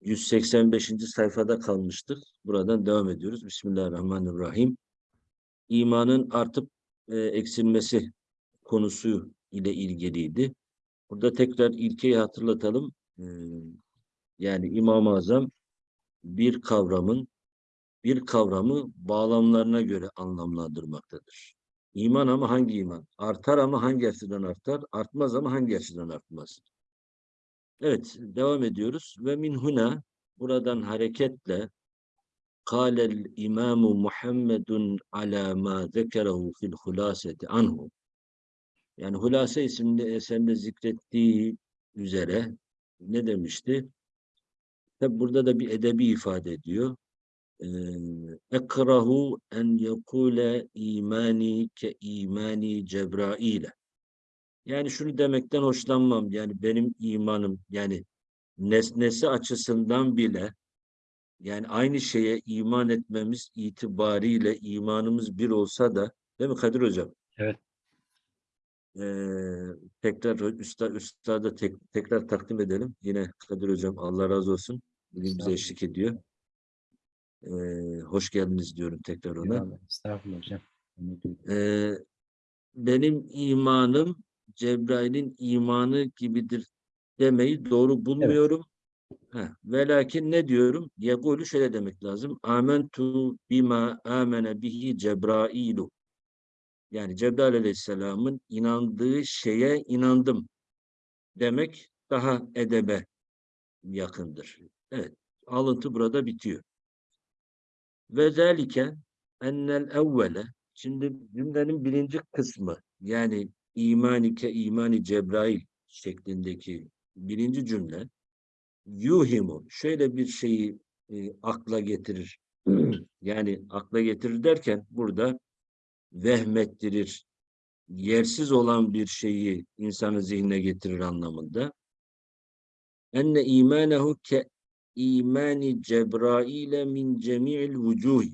185. sayfada kalmıştık. Buradan devam ediyoruz. Bismillahirrahmanirrahim. İmanın artıp e, eksilmesi konusu ile ilgiliydi. Burada tekrar ilkeyi hatırlatalım. Ee, yani İmam-ı Azam bir kavramın bir kavramı bağlamlarına göre anlamlandırmaktadır. İman ama hangi iman? Artar ama hangi açıdan artar? Artmaz ama hangi açıdan artmaz? Evet, devam ediyoruz. Ve min huna, buradan hareketle kâlel imamu Muhammedun ala ma zekerehu fil hulaseti anhu. Yani Hulase isimli eserde zikrettiği üzere ne demişti? Tabi burada da bir edebi ifade ediyor. Ekrahu en yekule imani ke imani Cebrail'e. Yani şunu demekten hoşlanmam. Yani benim imanım yani nesnesi açısından bile yani aynı şeye iman etmemiz itibariyle imanımız bir olsa da değil mi Kadir Hocam? Evet. Ee, tekrar üstad, üstada tek, tekrar takdim edelim. Yine Kadir Hocam Allah razı olsun. Bugün bize eşlik ediyor. Ee, hoş geldiniz diyorum tekrar ona. Estağfurullah hocam. Ee, benim imanım Cebrail'in imanı gibidir demeyi doğru bulmuyorum. Evet. Velakin ne diyorum? Yegulü şöyle demek lazım. Amentu bima amene bihi Cebrailu. Yani Cebrail aleyhisselamın inandığı şeye inandım demek daha edebe yakındır. Evet, alıntı burada bitiyor. Ve zelike ennel evvele şimdi cümlenin birinci kısmı yani imanike imani Cebrail şeklindeki birinci cümle yuhimu şöyle bir şeyi e, akla getirir. yani akla getirir derken burada vehmettirir, yersiz olan bir şeyi insanın zihnine getirir anlamında. Enne imanehu ke imani Cebrail'e min cemi'il vucuh.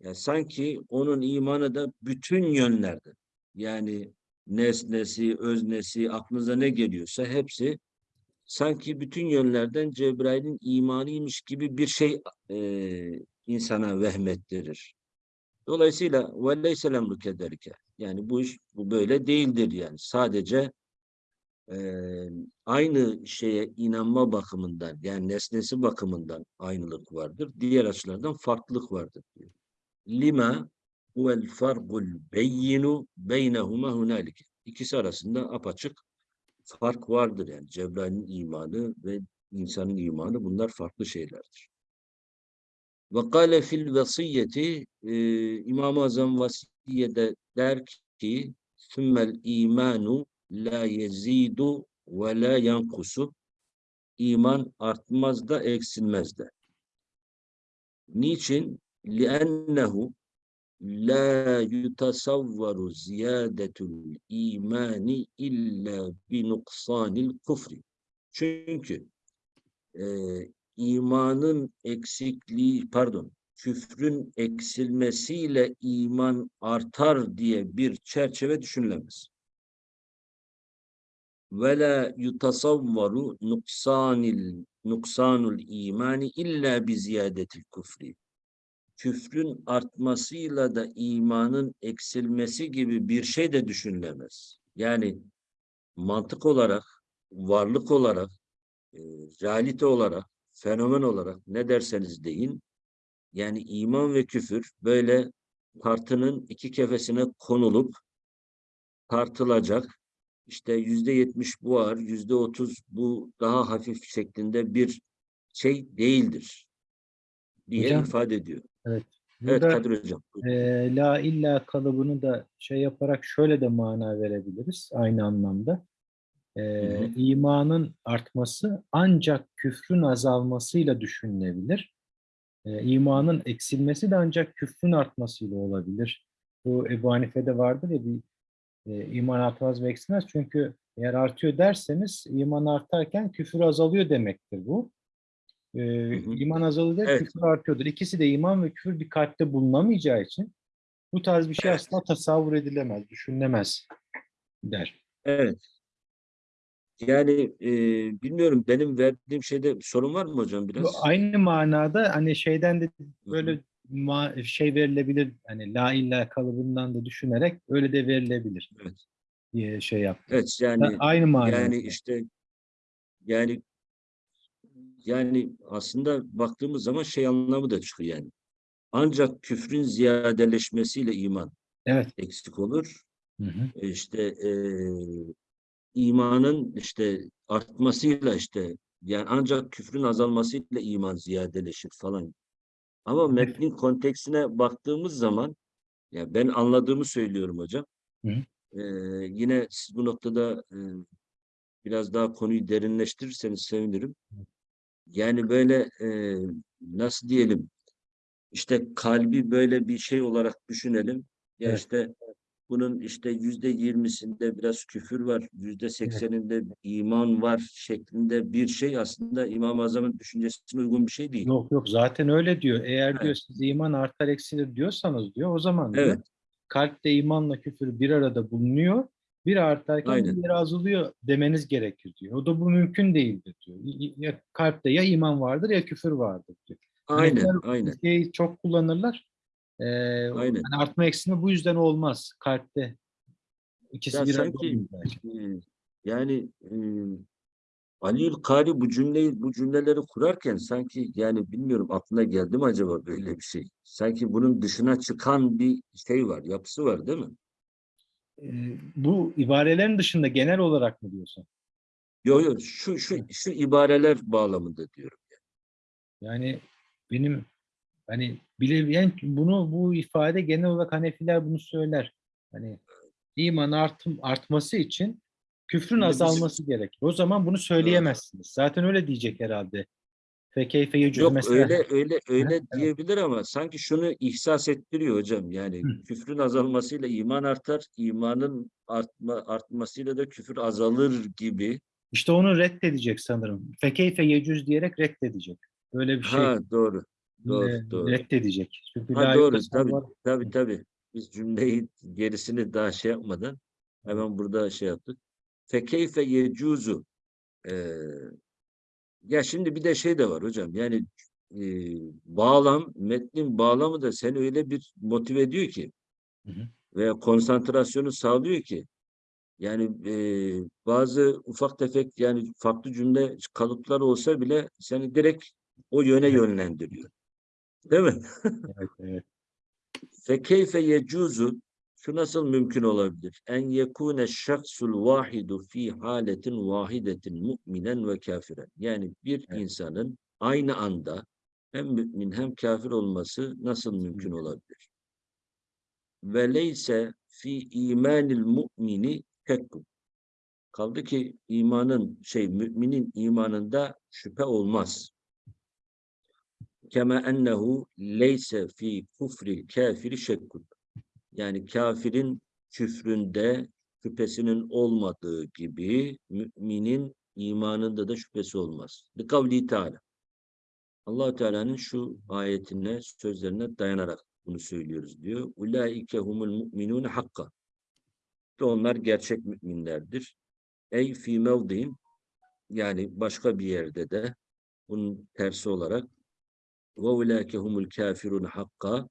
Yani sanki onun imanı da bütün yönlerde. Yani nesnesi, öznesi, aklınıza ne geliyorsa hepsi sanki bütün yönlerden Cebrail'in imanıymış gibi bir şey e, insana vehmettirir. Dolayısıyla وَلَيْسَ لَمْرُ كَدَرِكَ Yani bu iş bu böyle değildir yani. Sadece e, aynı şeye inanma bakımından yani nesnesi bakımından aynılık vardır. Diğer açılardan farklılık vardır diyor. Lima huvel fargul beyyinu beynehuma hunalike. İkisi arasında apaçık fark vardır yani. Cebrail'in imanı ve insanın imanı bunlar farklı şeylerdir. Ve kâle fil vasiyeti İmam-ı Azam vasiyede der ki sümmel imanu la yezidu ve la yankusu iman artmaz da eksilmez de. Niçin? لِأَنَّهُ la yutasavvaru ziyadetul imani illa bi nuksanil kufri. Çünkü e, imanın eksikliği, pardon, küfrün eksilmesiyle iman artar diye bir çerçeve düşünülemez. Ve la yutasavvaru nuksanil nuksanul imani illa bi ziyadetil kufri. Küfrün artmasıyla da imanın eksilmesi gibi bir şey de düşünülemez. Yani mantık olarak, varlık olarak, e, realite olarak fenomen olarak ne derseniz deyin, yani iman ve küfür böyle tartının iki kefesine konulup tartılacak, işte yüzde yetmiş bu ağır, yüzde otuz bu daha hafif şeklinde bir şey değildir diye Hocam, ifade ediyor. Evet. Evet Burada, Kadir Hocam. e, la illa kalıbını da şey yaparak şöyle de mana verebiliriz aynı anlamda. E, hı. imanın artması ancak küfrün azalmasıyla düşünülebilir. E, imanın eksilmesi de ancak küfrün artmasıyla olabilir. Bu Ebu Hanife'de vardır ya bir e, iman artmaz ve eksilmez. Çünkü eğer artıyor derseniz iman artarken küfür azalıyor demektir bu. E, hı. iman azalıyor, Evet. küfür artıyordur. İkisi de iman ve küfür bir kalpte bulunamayacağı için bu tarz bir şey Evet. asla tasavvur edilemez, düşünülemez der. Evet. Yani e, bilmiyorum benim verdiğim şeyde sorun var mı hocam Bu biraz? aynı manada hani şeyden de Hı hı. böyle ma- şey verilebilir hani la illa kalıbından da düşünerek öyle de verilebilir Evet. diye şey yaptım. Evet yani aynı manada. yani işte yani yani aslında baktığımız zaman şey anlamı da çıkıyor yani. Ancak küfrün ziyadeleşmesiyle iman Evet. eksik olur. Hı hı. E İşte eee, imanın işte artmasıyla işte yani ancak küfrün azalmasıyla iman ziyadeleşir falan. Ama Evet. metnin konteksine baktığımız zaman ya ben anladığımı söylüyorum hocam. Hı hı. Eee, yine siz bu noktada eee, biraz daha konuyu derinleştirirseniz sevinirim. Yani böyle eee, nasıl diyelim işte kalbi böyle bir şey olarak düşünelim. Ya Evet. işte bunun işte yüzde yirmisinde biraz küfür var, yüzde sekseninde iman var şeklinde bir şey aslında İmam-ı Azam'ın düşüncesine uygun bir şey değil. Yok yok zaten öyle diyor. Eğer Evet. diyor siz iman artar eksilir diyorsanız diyor o zaman diyor Evet, kalpte imanla küfür bir arada bulunuyor. Biri artarken Aynen. diğeri azalıyor demeniz gerekir diyor. O da bu mümkün değildir diyor. Ya kalpte ya iman vardır ya küfür vardır diyor. aynen, Hanefiler aynen, şeyi çok kullanırlar. Ee, aynen. hani artma eksilme bu yüzden olmaz kalpte. İkisi Ya bir sanki e, yani e, Aliül Kari bu cümleyi, bu cümleleri kurarken sanki yani bilmiyorum aklına geldi mi acaba böyle bir şey? Sanki bunun dışına çıkan bir şey var, yapısı var değil mi? Bu ibarelerin dışında genel olarak mı diyorsun? Yok yok şu şu şu ibareler bağlamında diyorum. Yani benim hani bilebilen bunu bu ifade genel olarak Hanefiler bunu söyler. Hani iman artım, artması için küfrün azalması gerekir. O zaman bunu söyleyemezsiniz. Zaten öyle diyecek herhalde. Fekeyfe yecüz Yok mesela. öyle öyle öyle evet. diyebilir ama sanki şunu ihsas ettiriyor hocam. Yani Hı. küfrün azalmasıyla iman artar, imanın artma artmasıyla da küfür azalır gibi. İşte onu reddedecek sanırım. Fekeyfe yecüz diyerek reddedecek. Böyle bir şey Ha doğru. Doğru, e, doğru. reddedecek. Çünkü Ha doğru. Tabii var. tabii tabii. Biz cümleyi gerisini daha şey yapmadan hemen burada şey yaptık. Fekeyfe yecuzu. Ee, ya şimdi bir de şey de var hocam. Yani e, bağlam, metnin bağlamı da seni öyle bir motive ediyor ki Hı hı. veya konsantrasyonu sağlıyor ki yani e, bazı ufak tefek yani farklı cümle kalıpları olsa bile seni direkt o yöne yönlendiriyor. Değil mi? Evet, evet. Fekeyfe yecuzu şu nasıl mümkün olabilir? En yekune şahsul vahidu fi haletin vahidetin mu'minen ve kafiren. Yani bir Evet. insanın aynı anda hem mümin hem kafir olması nasıl mümkün olabilir? Ve leyse fi imanil mu'mini şekkun. Kaldı ki imanın şey müminin imanında şüphe olmaz. Kema ennehu leyse fi kufri kafiri şekkun. Yani kafirin küfründe şüphesinin olmadığı gibi müminin imanında da şüphesi olmaz. Bi kavli Teala. allah Teala'nın şu ayetine, sözlerine dayanarak bunu söylüyoruz diyor. Ulaike humul mu'minun hakka. Ve onlar gerçek müminlerdir. Ey fi mevdiin yani başka bir yerde de bunun tersi olarak ve ulaike humul kafirun hakka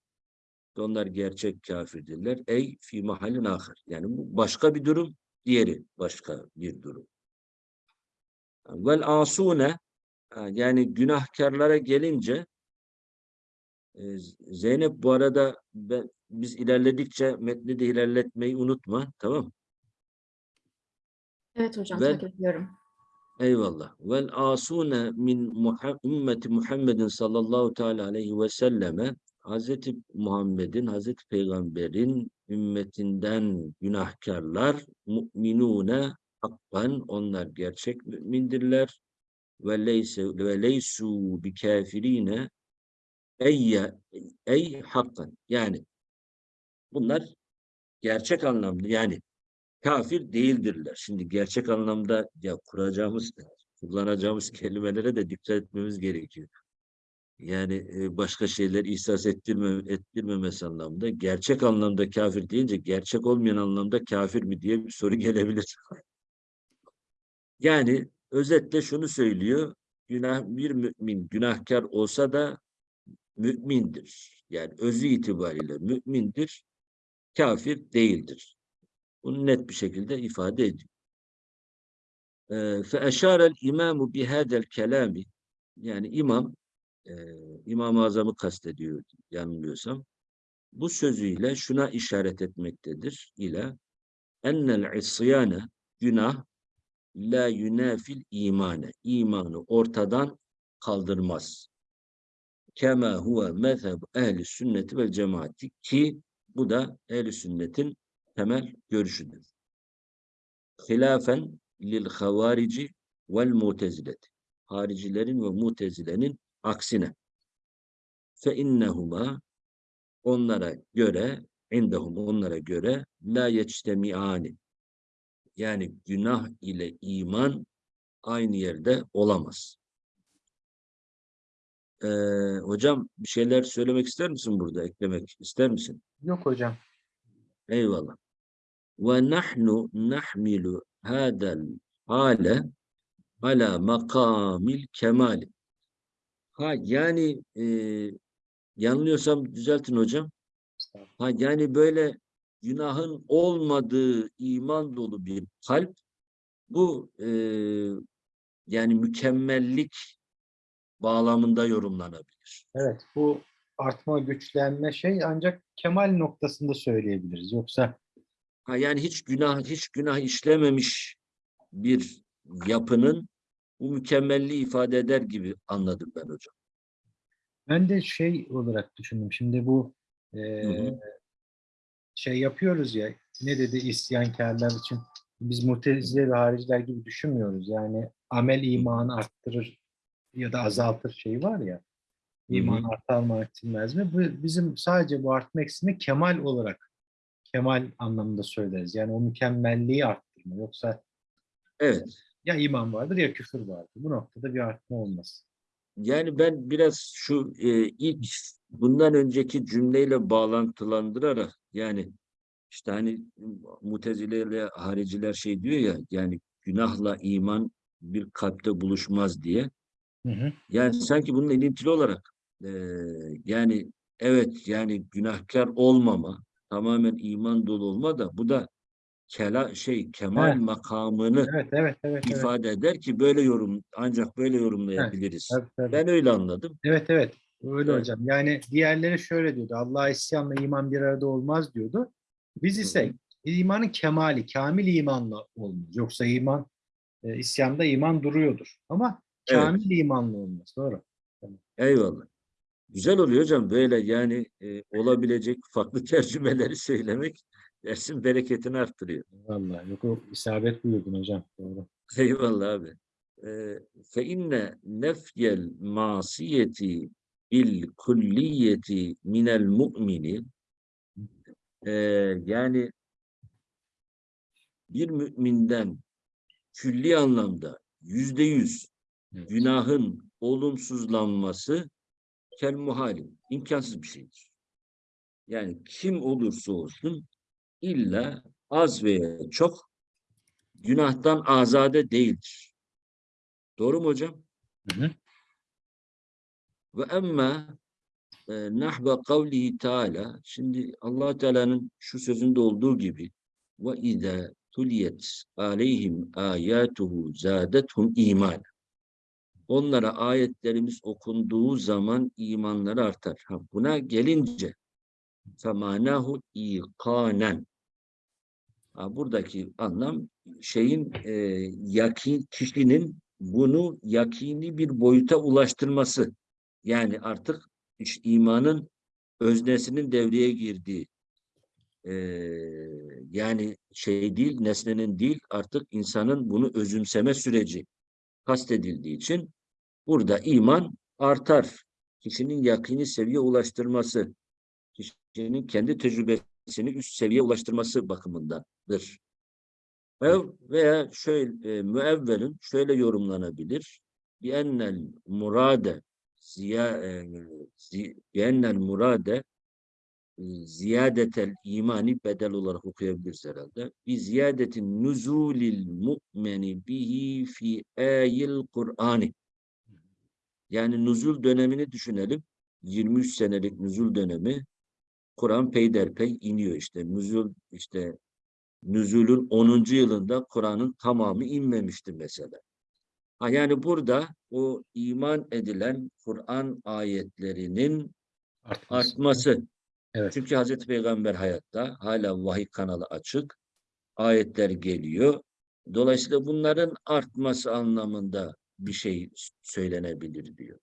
ve onlar gerçek kafirdirler. Ey fi mahallin ahir. Yani bu başka bir durum, diğeri başka bir durum. Vel asune yani günahkarlara gelince e, Zeynep bu arada ben, biz ilerledikçe metni de ilerletmeyi unutma. Tamam Evet hocam Ve- takip ediyorum. Eyvallah. Vel asune min ümmeti Muhammedin sallallahu teala aleyhi ve selleme Hazreti Muhammed'in, Hazreti Peygamber'in ümmetinden günahkarlar mu'minune hakkan onlar gerçek mümindirler ve leyse ve leysu bi kafirine ey ey hakkan yani bunlar gerçek anlamda yani kafir değildirler. Şimdi gerçek anlamda ya kuracağımız, kullanacağımız kelimelere de dikkat etmemiz gerekiyor yani başka şeyler ihsas ettirme, ettirmemesi anlamında gerçek anlamda kafir deyince gerçek olmayan anlamda kafir mi diye bir soru gelebilir. yani özetle şunu söylüyor. Günah bir mümin günahkar olsa da mümindir. Yani özü itibariyle mümindir. Kafir değildir. Bunu net bir şekilde ifade ediyor. Fe eşarel imamu bihadel kelami yani imam e, İmam-ı Azam'ı kastediyor yanılmıyorsam. Bu sözüyle şuna işaret etmektedir. ile ennel isyane günah la yunafil imane. İmanı ortadan kaldırmaz. Kema huve mezheb ehli sünneti vel cemaati ki bu da ehli sünnetin temel görüşüdür. Hilafen lil havarici vel mutezileti. Haricilerin ve mutezilenin aksine. Fe innehuma onlara göre indehum onlara göre la yeçtemiani yani günah ile iman aynı yerde olamaz. Ee, hocam bir şeyler söylemek ister misin burada? Eklemek ister misin? Yok hocam. Eyvallah. Ve nahnu nahmilu hadal hale ala makamil kemali. Ha yani e, yanılıyorsam düzeltin hocam. Ha yani böyle günahın olmadığı iman dolu bir kalp bu e, yani mükemmellik bağlamında yorumlanabilir. Evet bu artma güçlenme şey ancak kemal noktasında söyleyebiliriz. Yoksa Ha yani hiç günah hiç günah işlememiş bir yapının bu mükemmelliği ifade eder gibi anladım ben hocam. ben de şey olarak düşündüm. Şimdi bu e, hı. şey yapıyoruz ya ne dedi isyankarlar için biz mutezile ve hariciler gibi düşünmüyoruz. Yani amel imanı arttırır ya da azaltır şeyi var ya. İman artar mı artmaz mı? Bu, bizim sadece bu artma eksilme kemal olarak kemal anlamında söyleriz. Yani o mükemmelliği arttırma. Yoksa Evet. Ya iman vardır ya küfür vardır. Bu noktada bir artma olmaz. Yani ben biraz şu e, ilk bundan önceki cümleyle bağlantılandırarak yani işte hani mutezile ile hariciler şey diyor ya yani günahla iman bir kalpte buluşmaz diye. Hı hı. Yani sanki bunun ilintili olarak e, yani evet yani günahkar olmama tamamen iman dolu olma da bu da kela şey kemal Evet. makamını Evet, evet, evet. evet. ifade eder ki böyle yorum ancak böyle yorumlayabiliriz. Tabii, tabii. Ben öyle anladım. Evet evet öyle Evet. hocam. Yani diğerleri şöyle diyordu. Allah'a isyanla iman bir arada olmaz diyordu. Biz ise imanın kemali, kamil imanla olmaz. Yoksa iman e, isyanda iman duruyordur. Ama Evet. kamil imanla olmaz. Doğru. Eyvallah. Güzel oluyor hocam böyle yani e, olabilecek farklı tercümeleri söylemek dersin bereketini arttırıyor. Vallahi yok o isabet buyurdun hocam. Doğru. Eyvallah abi. Ee, Fe inne nefyel masiyeti bil kulliyeti minel mu'mini Ee, yani bir müminden külli anlamda yüzde yüz günahın olumsuzlanması kel muhalim, imkansız bir şeydir. Yani kim olursa olsun illa az veya çok günahtan azade değildir. Doğru mu hocam? Hı hı. Ve emma e, nahve kavlihi Teala şimdi allah Teala'nın şu sözünde olduğu gibi ve izâ tuliyet aleyhim âyâtuhu zâdethum iman. Onlara ayetlerimiz okunduğu zaman imanları artar. Ha, buna gelince femânahu İkanen. Buradaki anlam şeyin e, yakin kişinin bunu yakini bir boyuta ulaştırması. Yani artık iş- imanın öznesinin devreye girdiği e, yani şey değil nesnenin değil artık insanın bunu özümseme süreci kastedildiği için burada iman artar. Kişinin yakini seviye ulaştırması, kişinin kendi tecrübesini üst seviye ulaştırması bakımındadır. Veya, şöyle e, müevvelin şöyle yorumlanabilir. Biennel murade ziya e, zi, biennel murade e, ziyadetel imani bedel olarak okuyabiliriz herhalde. Bi ziyadetin nuzulil mu'meni bihi fi ayil Kur'ani. Yani nuzul dönemini düşünelim. 23 senelik nuzul dönemi Kur'an peyderpey iniyor işte. Nuzul işte nüzulün 10. yılında Kur'an'ın tamamı inmemişti mesela. Ha yani burada o iman edilen Kur'an ayetlerinin Artması. artması. Evet. Çünkü Hazreti Peygamber hayatta hala vahiy kanalı açık. Ayetler geliyor. Dolayısıyla bunların artması anlamında bir şey söylenebilir diyor.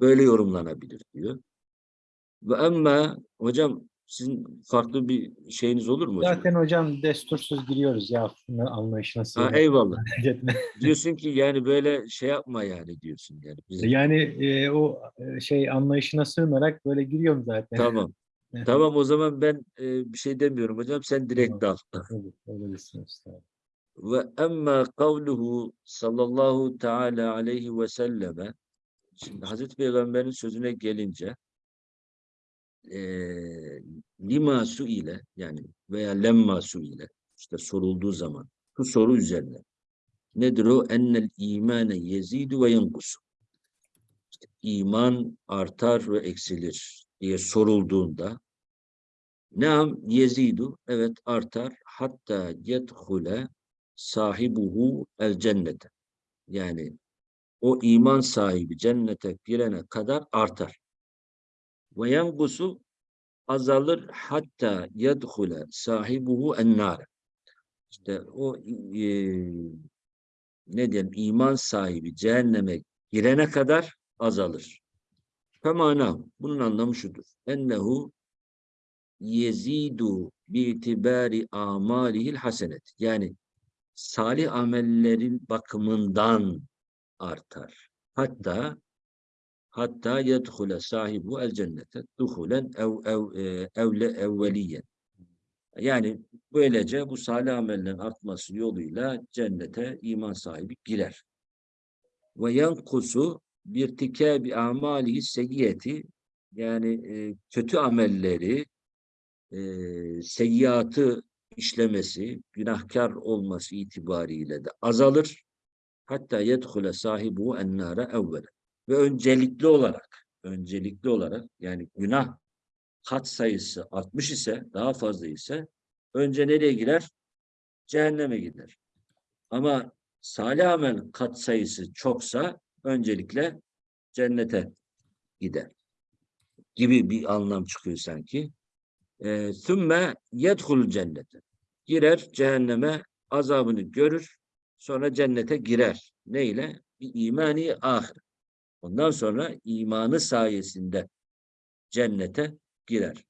Böyle yorumlanabilir diyor. Ve ama hocam sizin farklı bir şeyiniz olur mu hocam? Zaten hocam destursuz giriyoruz ya anlayışına Ha, eyvallah. Diyorsun ki yani böyle şey yapma yani diyorsun yani. Biz- Yani e, o e, şey anlayışına sığınarak böyle giriyorum zaten. Tamam. Tamam o zaman ben e, bir şey demiyorum hocam. Sen direkt dal. Öyle desin usta. Ve emma kavluhu sallallahu teala aleyhi ve selleme şimdi Hazreti Peygamber'in sözüne gelince eee lima su ile yani veya lemma su ile işte sorulduğu zaman bu soru üzerine nedir o? Ennel imane yezidu ve yenkusu. İşte iman artar ve eksilir diye sorulduğunda Naam yezidu evet artar hatta yedhule sahibuhu el cennete. Yani o iman sahibi cennete girene kadar artar. Ve yengusu azalır hatta yedhule sahibuhu en nar. İşte o e, ne diyelim iman sahibi cehenneme girene kadar azalır. Femana bunun anlamı şudur. Ennehu yezidu bi'tibari amalihil hasenet. Yani salih amellerin bakımından artar. Hatta hatta yedhule sahibu el cennete duhulen ev ev e, evle evveliyen. Yani böylece bu salih amellerin artması yoluyla cennete iman sahibi girer. Ve yankusu birtikabi amalihi seyyiyeti yani e, kötü amelleri e, işlemesi, günahkar olması itibariyle de azalır. Hatta yedhule sahibu ennâre evvele. Ve öncelikli olarak, öncelikli olarak yani günah kat sayısı artmış ise, daha fazla ise önce nereye girer? Cehenneme gider. Ama salih amel kat sayısı çoksa öncelikle cennete gider. Gibi bir anlam çıkıyor sanki. Eee, Sümme yedhul cennete. Girer cehenneme azabını görür. Sonra cennete girer. Neyle? Bir imani ahir. Ondan sonra imanı sayesinde cennete girer.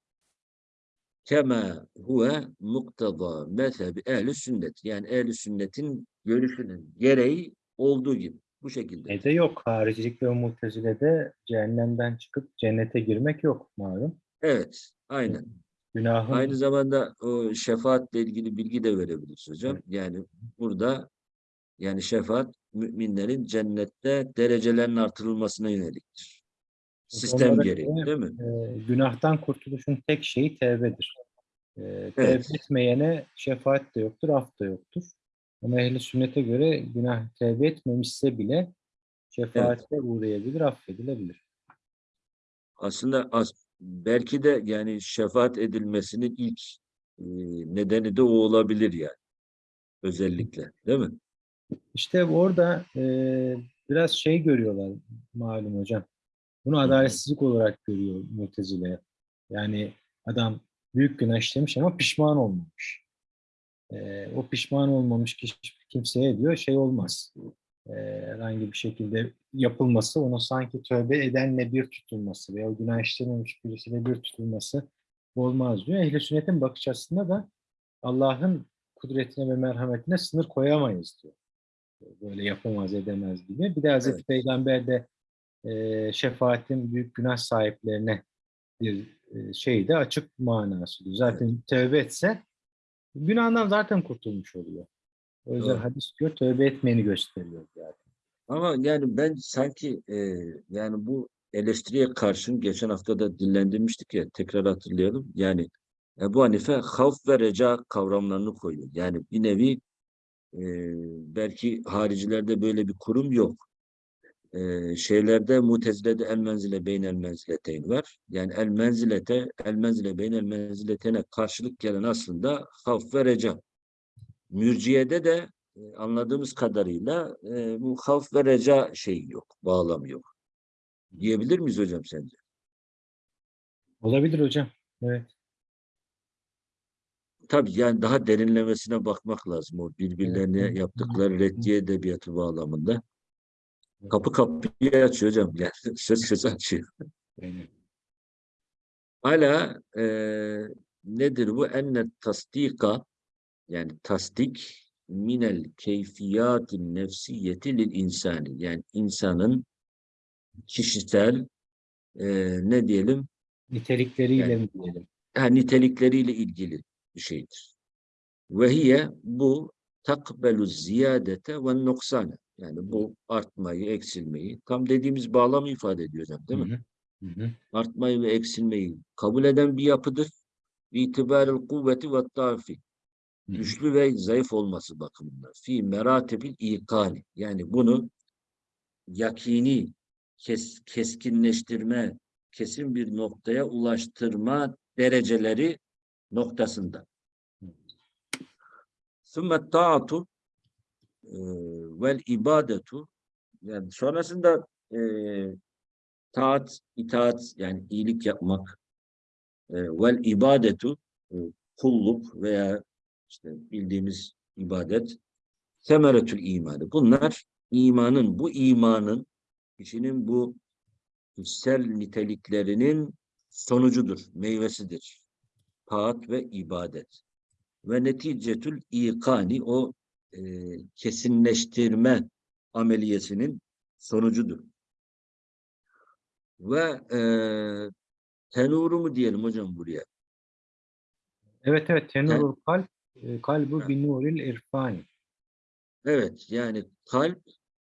Kema huve muktada mezhebi ehli sünnet. Yani ehli sünnetin görüşünün gereği olduğu gibi. Bu şekilde. Ne de yok. Haricilik ve mutezile'de cehennemden çıkıp cennete girmek yok malum. Evet. Aynen. Günahın Aynı zamanda o şefaatle ilgili bilgi de verebiliriz hocam. Yani burada yani şefaat müminlerin cennette derecelerin artırılmasına yöneliktir. Sistem onlara gereği göre, değil mi? e, günahtan kurtuluşun tek şeyi tevbedir. E, Evet. Tevbe etmeyene şefaat de yoktur, af da yoktur. Ama ehli sünnete göre günah tevbe etmemişse bile şefaatle uğrayabilir, affedilebilir. Aslında as, belki de yani şefaat edilmesinin ilk e, nedeni de o olabilir yani. Özellikle değil mi? İşte orada e, biraz şey görüyorlar malum hocam. Bunu adaletsizlik olarak görüyor Mu'tezile. Yani adam büyük günah işlemiş ama pişman olmamış. E, o pişman olmamış kişi, kimseye diyor şey olmaz. E, herhangi bir şekilde yapılması, onu sanki tövbe edenle bir tutulması veya o günah işlememiş birisiyle bir tutulması olmaz diyor. Ehl-i sünnetin bakış açısında da Allah'ın kudretine ve merhametine sınır koyamayız diyor böyle yapamaz edemez gibi. Bir de Hazreti Evet. Peygamber de e, şefaatin büyük günah sahiplerine bir e, şey de açık manası diyor. Zaten tövbe etse günahdan zaten kurtulmuş oluyor. O yüzden Doğru. hadis diyor tövbe etmeyeni gösteriyor zaten. Ama yani ben sanki e, yani bu eleştiriye karşın geçen hafta da dillendirmiştik ya tekrar hatırlayalım. Yani Ebu Hanife havf ve reca kavramlarını koyuyor. Yani bir nevi belki haricilerde böyle bir kurum yok. E, şeylerde mutezilede el menzile beyn el menzileteyn var. Yani el menzilete el menzile beyn el menziletene karşılık gelen aslında havf ve reca. Mürciyede de e, anladığımız kadarıyla e, bu havf ve reca şeyi yok, bağlamı yok. Diyebilir miyiz hocam sence? Olabilir hocam. Evet. Tabii yani daha derinlemesine bakmak lazım o birbirlerine yaptıkları reddiye edebiyatı bağlamında. Kapı kapıyı açıyor hocam. Yani söz söz açıyor. Hala e, nedir bu? Enne tasdika yani tasdik minel keyfiyatin nefsiyeti lil insani. Yani insanın kişisel e, ne diyelim Nitelikleriyle Yani- mi diyelim? ha, nitelikleriyle ilgili bir şeydir. Ve hiye bu takbelu ziyadete ve nuksane. Yani bu artmayı, eksilmeyi tam dediğimiz bağlamı ifade ediyor hocam değil mi? Hı hı. Artmayı ve eksilmeyi kabul eden bir yapıdır. İtibarel kuvveti ve hı. Güçlü ve zayıf olması bakımından. Fi meratibil ikani. Yani bunu yakini, kes, keskinleştirme, kesin bir noktaya ulaştırma dereceleri noktasında. Sümme taatu e, vel ibadetu yani sonrasında e, taat, itaat yani iyilik yapmak e, vel ibadetu e, kulluk veya işte bildiğimiz ibadet semeretül imanı. Bunlar imanın, bu imanın kişinin bu içsel niteliklerinin sonucudur, meyvesidir. Taat ve ibadet. Ve neticetül ikani o e, kesinleştirme ameliyesinin sonucudur. Ve e, tenuru mu diyelim hocam buraya? Evet evet. Tenurul kalp, e, kalbu Ha. bin nuril irfani. Evet yani kalp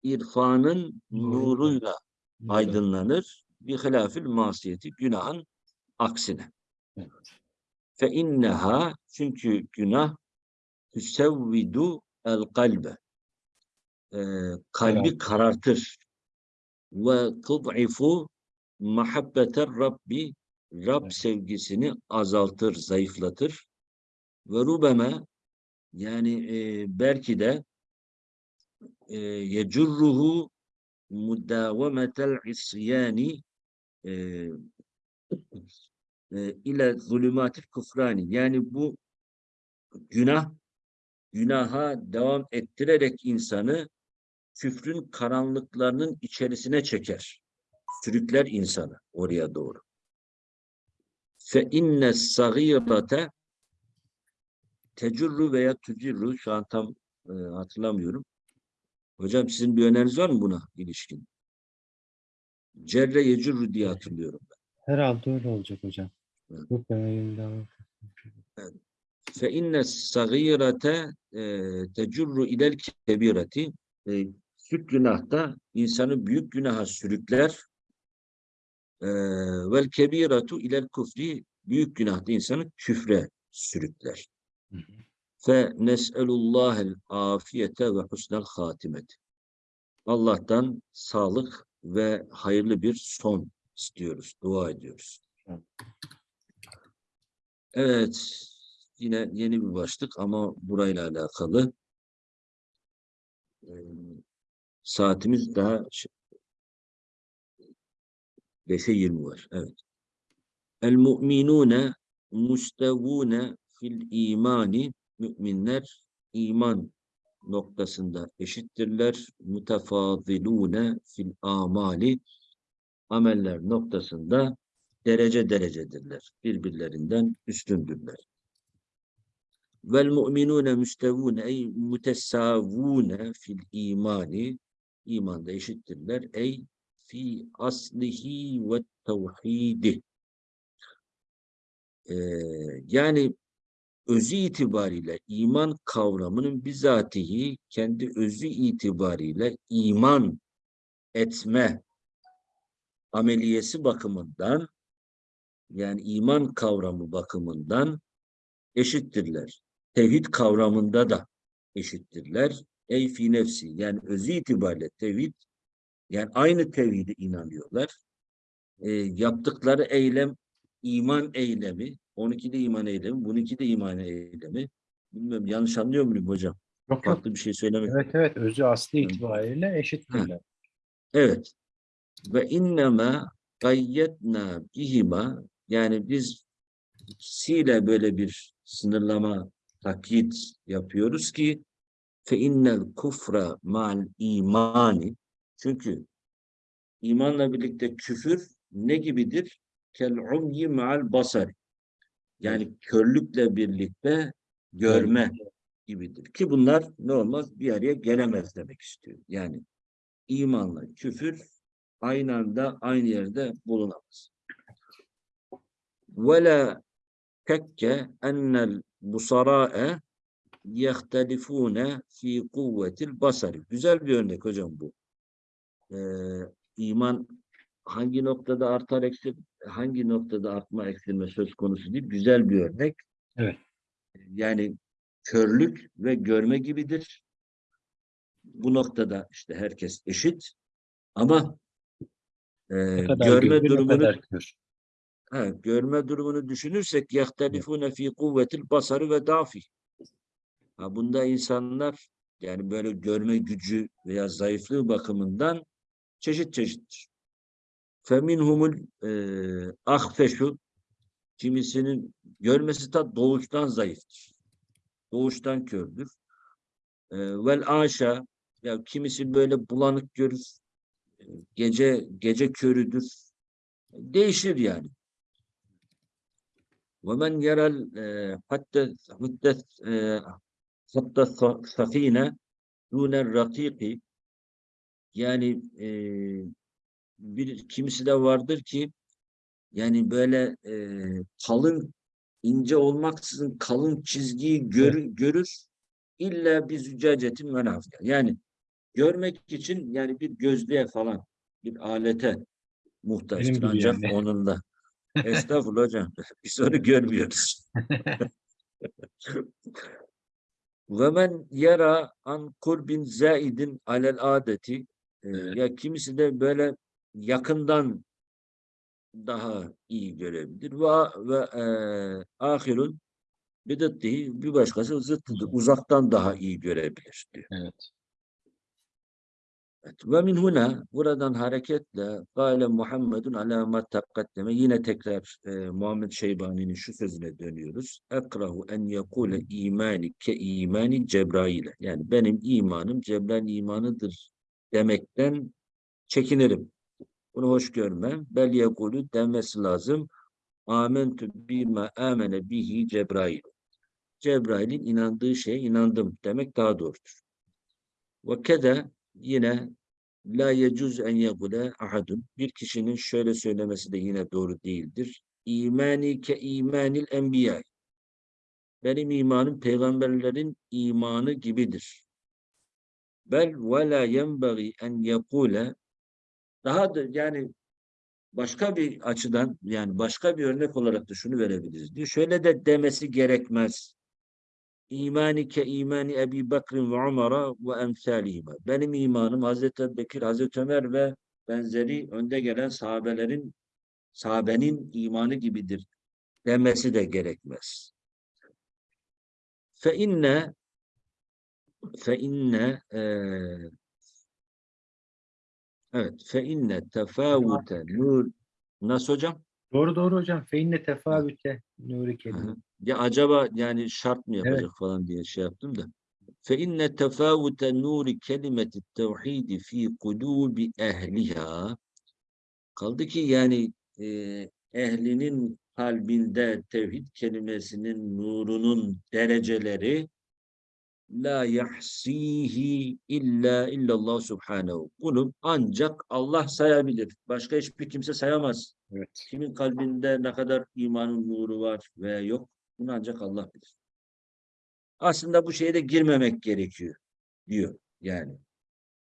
irfanın Nuruyla. nuruyla aydınlanır. Bir hilafil masiyeti günahın aksine. Evet. Fe inneha çünkü günah tüsevvidu el kalbe. Ee, kalbi karartır. Ve tud'ifu muhabbeter Rabbi Rab sevgisini azaltır, zayıflatır. Ve rubeme yani e, belki de e, yecurruhu mudavemetel isyani e, e, ile zulümatil kufrani. Yani bu günah günaha devam ettirerek insanı küfrün karanlıklarının içerisine çeker. Sürükler insanı oraya doğru. Fe inne sagirete tecurru veya tücirru şu an tam e, hatırlamıyorum. Hocam sizin bir öneriniz var mı buna ilişkin? Cerre yecurru diye hatırlıyorum. Herhalde öyle olacak hocam. Fe inne sagirete tecurru ilel kebireti e, küçük günahta insanı büyük günaha sürükler. E, vel kebiratu ilel kufri büyük günahta insanı küfre sürükler. Fe nes'elullahel afiyete ve husnel hatimet. Allah'tan sağlık ve hayırlı bir son istiyoruz, dua ediyoruz. Evet. Yine yeni bir başlık ama burayla alakalı. Ee, saatimiz daha ş- 5'e 20 var. Evet. El mu'minune mustevune fil imani müminler iman noktasında eşittirler. Mutefazilune fil amali ameller noktasında derece derecedirler. Birbirlerinden üstündürler. Vel mu'minune müstevune ey mutesavune fil imani imanda eşittirler. Ey fi aslihi ve tevhidi. Ee, yani özü itibariyle iman kavramının bizatihi kendi özü itibariyle iman etme ameliyesi bakımından yani iman kavramı bakımından eşittirler. Tevhid kavramında da eşittirler. Ey fi nefsi yani özü itibariyle tevhid yani aynı tevhide inanıyorlar. E, yaptıkları eylem iman eylemi. 12'de iman eylemi, bununki de iman eylemi. Bilmiyorum yanlış anlıyor muyum hocam? Yok. Farklı bir şey söylemek. Evet evet özü aslı itibariyle eşittirler. Evet. Ve innema gayyetna bihima yani biz ikisiyle böyle bir sınırlama takyit yapıyoruz ki fe innel kufra ma'al imani çünkü imanla birlikte küfür ne gibidir? Kel umyi ma'al basar. Yani körlükle birlikte görme gibidir. Ki bunlar ne olmaz? Bir araya gelemez demek istiyor. Yani imanla küfür aynı anda aynı yerde bulunamaz. وَلَا tekke ennel busara'e yehtelifune fi kuvvetil basari. Güzel bir örnek hocam bu. Ee, iman hangi noktada artar eksil, hangi noktada artma eksilme söz konusu değil. Güzel bir örnek. Evet. Yani körlük ve görme gibidir. Bu noktada işte herkes eşit ama e, Ne kadar görme görür, ne durumunu Ha, görme durumunu düşünürsek yahtelifune fi kuvvetil basarı ve dafi. Ha, bunda insanlar yani böyle görme gücü veya zayıflığı bakımından çeşit çeşittir. Feminhumul e, ahfeşu kimisinin görmesi ta doğuştan zayıftır. Doğuştan kördür. E, vel aşa ya kimisi böyle bulanık görür. E, Gece gece körüdür. Değişir yani. ومن يرى ال- حتى حتى حتى السفينة دون الرقيق yani e, bir kimisi de vardır ki yani böyle e, kalın ince olmaksızın kalın çizgiyi gör, görür illa bir züccacetin menafya. Yani görmek için yani bir gözlüğe falan bir alete muhtaçtır gibi ancak yani. onunla. Estağfurullah hocam. Biz onu görmüyoruz. Ve men yara an kurbin zaidin alel adeti e, Evet. ya kimisi de böyle yakından daha iyi görebilir ve ve e, ahirun bidettihi bir başkası zıttıdır. Uzaktan daha iyi görebilir diyor. Evet. Evet. Ve min huna buradan hareketle Kale Muhammedun ala ma taqaddeme yine tekrar e, Muhammed Şeybani'nin şu sözüne dönüyoruz. Ekrahu en yekule imani ke imani Cebrail'e. Yani benim imanım Cebrail imanıdır demekten çekinirim. Bunu hoş görmem. Bel yekulu demesi lazım. Amentu bima amene bihi Cebrail. Cebrail'in inandığı şeye inandım demek daha doğrudur. Ve kede yine la yecuz en yekule ahadun. Bir kişinin şöyle söylemesi de yine doğru değildir. İmani ke imanil enbiya. Benim imanım peygamberlerin imanı gibidir. Bel ve la yenbagi en yekule daha da yani başka bir açıdan yani başka bir örnek olarak da şunu verebiliriz diyor. Şöyle de demesi gerekmez. İmani ke imani Ebi Bekrin ve Umar'a ve emsalihime. Benim imanım Hazreti Ebubekir, Hazreti Ömer ve benzeri önde gelen sahabelerin sahabenin imanı gibidir demesi de gerekmez. Fe inne fe inne eee, evet fe inne tefavute nur nasıl hocam? Doğru doğru hocam. Feinle tefavüte nuri kelime. Ya acaba yani şart mı yapacak evet. falan diye şey yaptım da. Fe inne tefavute nuri kelimeti tevhidi fi kulubi ehliha. Kaldı ki yani e, ehlinin kalbinde tevhid kelimesinin nurunun dereceleri la yahsihi illa illallah subhanehu. Bunu ancak Allah sayabilir. Başka hiçbir kimse sayamaz. Evet. Kimin kalbinde ne kadar imanın nuru var veya yok bunu ancak Allah bilir. Aslında bu şeye de girmemek gerekiyor diyor yani.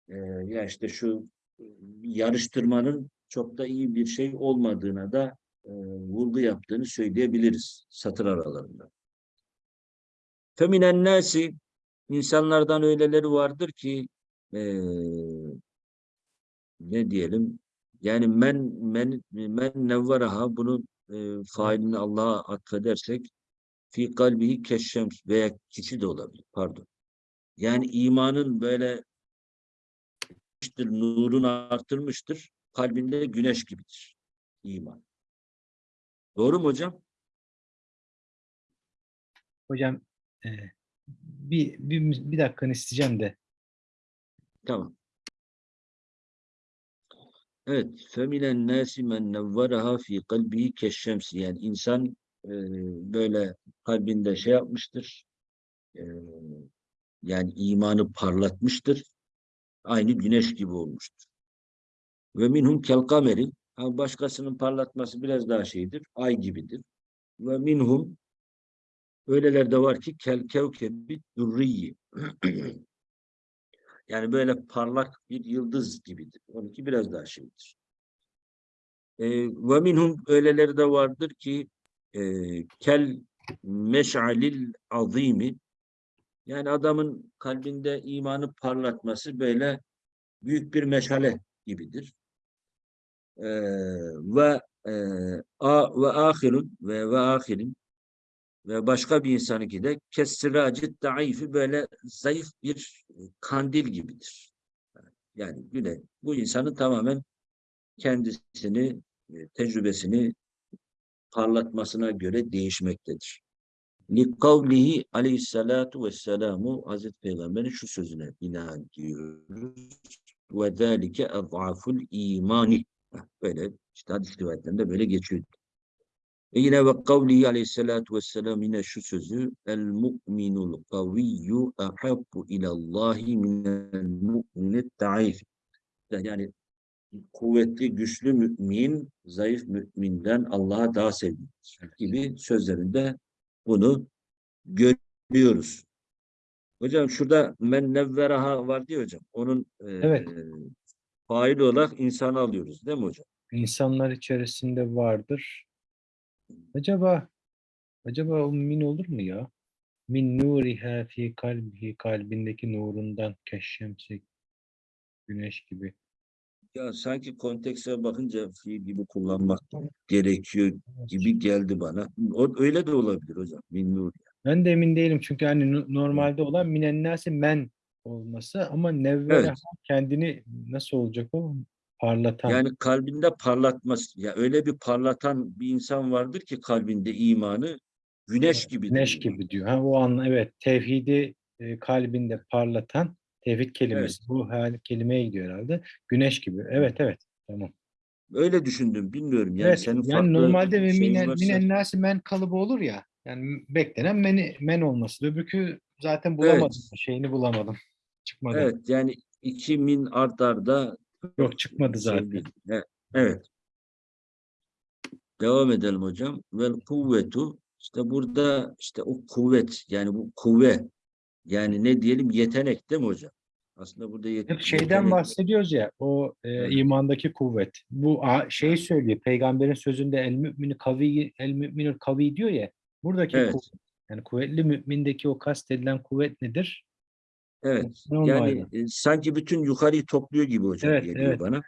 Ee, ya işte şu e, yarıştırmanın çok da iyi bir şey olmadığına da e, vurgu yaptığını söyleyebiliriz satır aralarında. Feminen nasi insanlardan öyleleri vardır ki e, ne diyelim yani men men men nevveraha bunu e, failini Allah'a atfedersek fi kalbihi keşşems veya kişi de olabilir. Pardon. Yani imanın böyle nurunu arttırmıştır. Kalbinde güneş gibidir. iman. Doğru mu hocam? Hocam e, bir, bir, bir dakikanı isteyeceğim de. Tamam. Evet. Feminen nâsi men nevveraha fi kalbihi keşşemsi. Yani insan e, böyle kalbinde şey yapmıştır. E, yani imanı parlatmıştır. Aynı güneş gibi olmuştur. Ve minhum kel kameri. Ha, başkasının parlatması biraz daha şeydir. Ay gibidir. Ve minhum öyleler de var ki kel kevkebi durriyi. yani böyle parlak bir yıldız gibidir. Onunki biraz daha şeydir. Ve minhum öyleleri de vardır ki e, kel meş'alil azimi yani adamın kalbinde imanı parlatması böyle büyük bir meşale gibidir. Ee, ve e, a ve ahirun ve ve ahirin ve başka bir insanınki de kessiracı daifi böyle zayıf bir kandil gibidir. Yani güne bu insanın tamamen kendisini, e, tecrübesini parlatmasına göre değişmektedir. Likavlihi aleyhissalatu vesselamu Hazreti Peygamber'in şu sözüne binaen diyoruz. Ve zâlike ed'aful imani. Böyle işte hadis rivayetlerinde böyle geçiyor. Yine ve kavlihi aleyhissalatu vesselam yine şu sözü el mu'minul kaviyyu ahabbu ilallahi minel mu'minet ta'if. Yani kuvvetli, güçlü mümin, zayıf müminden Allah'a daha sevgilidir gibi sözlerinde bunu görüyoruz. Hocam şurada men nevveraha var diyor hocam. Onun e, Evet. faili olarak insanı alıyoruz değil mi hocam? İnsanlar içerisinde vardır. Acaba acaba o min olur mu ya? Min nuriha fi kalbihi kalbindeki nurundan keşşemsi güneş gibi. Ya sanki kontekste bakınca fiil gibi kullanmak gerekiyor gibi geldi bana. O, öyle de olabilir hocam. Min nur. Ben de emin değilim çünkü hani no- normalde olan minennâsi men olması ama nevveraha Evet. kendini nasıl olacak o? Parlatan. Yani kalbinde parlatması. Ya öyle bir parlatan bir insan vardır ki kalbinde imanı güneş gibi. Güneş gibi diyor. Ha, o an evet tevhidi e, kalbinde parlatan tevhid kelimesi. Bu hal, kelimeye gidiyor herhalde. Güneş gibi. Evet evet. Tamam. Öyle düşündüm. Bilmiyorum. Yani evet. senin yani normalde ve minen, varsa- minen nasi men kalıbı olur ya. Yani beklenen men, men olması. Öbürkü zaten bulamadım. Şeyini bulamadım. Çıkmadı. Evet yani iki min art arda Yok çıkmadı şey zaten. Evet. Devam edelim hocam. Vel kuvvetu işte burada işte o kuvvet yani bu kuvve yani ne diyelim yetenek değil mi hocam? Aslında burada yet- Hep şeyden yetenek- bahsediyoruz ya o e, Evet. imandaki kuvvet. Bu a, şey söylüyor peygamberin sözünde el mümini kavi el müminül kavi diyor ya. Buradaki Evet. kuvvet, yani kuvvetli mümindeki o kastedilen kuvvet nedir? Evet. O Yani e, sanki bütün yukarıyı topluyor gibi hocam Evet, geliyor evet. bana.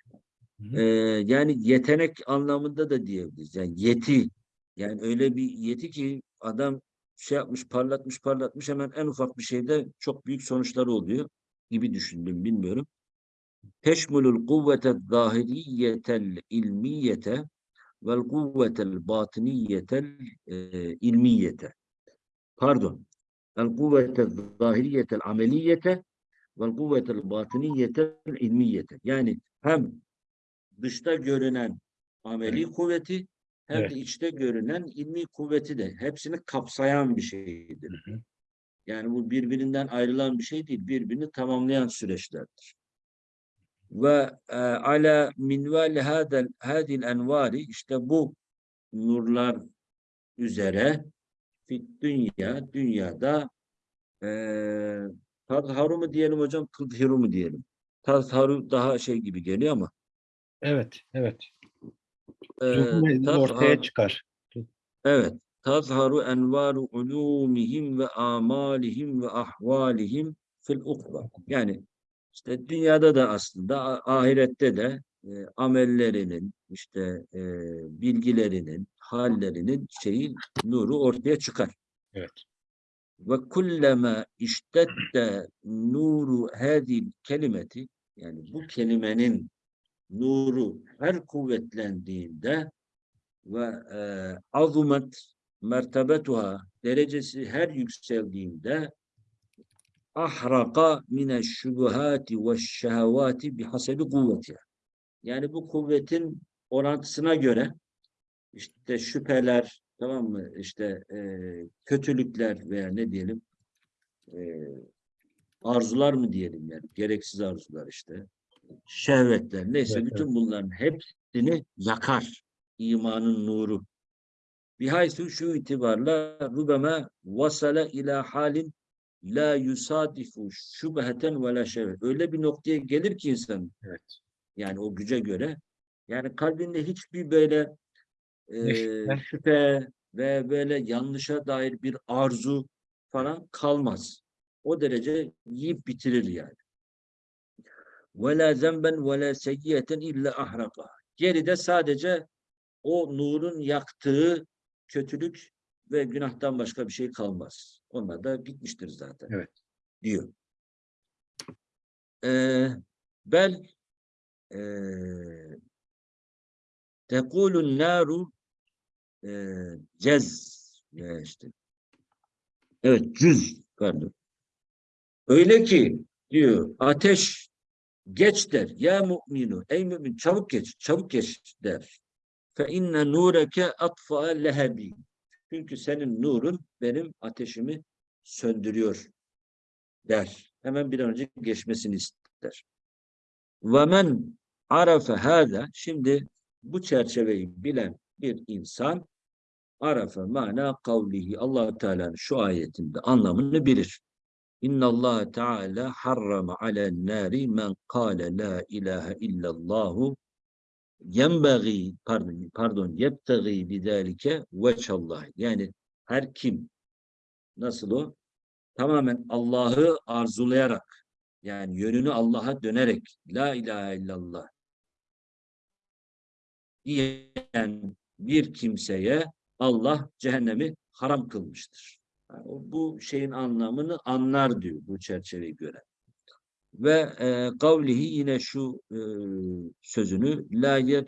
Ee, yani yetenek anlamında da diyebiliriz. Yani yeti. Yani öyle bir yeti ki adam şey yapmış, parlatmış, parlatmış hemen en ufak bir şeyde çok büyük sonuçları oluyor gibi düşündüm, bilmiyorum. Teşmulul kuvvete zahiriyetel ilmiyete vel kuvvetel batiniyetel ilmiyete. Pardon. El kuvvete zahiriyetel ameliyete vel kuvvetel batiniyetel ilmiyete. Yani hem dışta görünen ameli kuvveti hem Evet. de içte görünen ilmi kuvveti de hepsini kapsayan bir şeydir. Hı hı. Yani bu birbirinden ayrılan bir şey değil, birbirini tamamlayan süreçlerdir. Ve e, ala minval hadil envari işte bu nurlar üzere fit dünya dünyada e, tazharu mu diyelim hocam, tuzhiru mu diyelim? Tazharu daha şey gibi geliyor ama Evet, evet. e, ortaya çıkar. Evet. Tazharu envaru ulumihim ve amalihim ve ahvalihim fil ukba. Yani işte dünyada da aslında ahirette de e, amellerinin işte e, bilgilerinin hallerinin şeyi nuru ortaya çıkar. Evet. Ve kullema iştette nuru hadil kelimeti yani bu kelimenin nuru her kuvvetlendiğinde ve e, azumet mertebetuha derecesi her yükseldiğinde ahraka mine şubuhati ve şehevati bihasebi kuvvetiha. Yani bu kuvvetin orantısına göre işte şüpheler tamam mı işte e, kötülükler veya ne diyelim e, arzular mı diyelim yani gereksiz arzular işte şehvetler neyse Evet, bütün bunların hepsini yakar imanın nuru. Bihaysu şu itibarla rubeme vasale ila halin la yusadifu şubheten ve la şehvet. Öyle bir noktaya gelir ki insan Evet. yani o güce göre yani kalbinde hiçbir böyle e, şüphe? şüphe ve böyle yanlışa dair bir arzu falan kalmaz. O derece yiyip bitirir yani. وَلَا زَنْبًا وَلَا سَيِّيَةً illa ahraka. Geride sadece o nurun yaktığı kötülük ve günahtan başka bir şey kalmaz. Onlar da bitmiştir zaten. Evet. Diyor. Ee, bel ee, tekulun naru cez ya işte. Evet cüz pardon. Öyle ki diyor ateş geç der. Ya mu'minu ey mümin çabuk geç çabuk geç der. Fe inne nureke atfa lehebi. Çünkü senin nurun benim ateşimi söndürüyor der. Hemen bir an önce geçmesini ister. Ve men arafe hâzâ şimdi bu çerçeveyi bilen bir insan arafe mana kavlihi allah Teala'nın şu ayetinde anlamını bilir. İnna Allah Teala harrama alen nari men kâle la ilahe illallahu yenbagî pardon pardon yebtagî bidâlike veçallah. Yani her kim nasıl o? Tamamen Allah'ı arzulayarak yani yönünü Allah'a dönerek la ilahe illallah diyen bir kimseye Allah cehennemi haram kılmıştır. Yani bu şeyin anlamını anlar diyor bu çerçeveyi göre. Ve e, kavlihi yine şu e, sözünü la yedhulun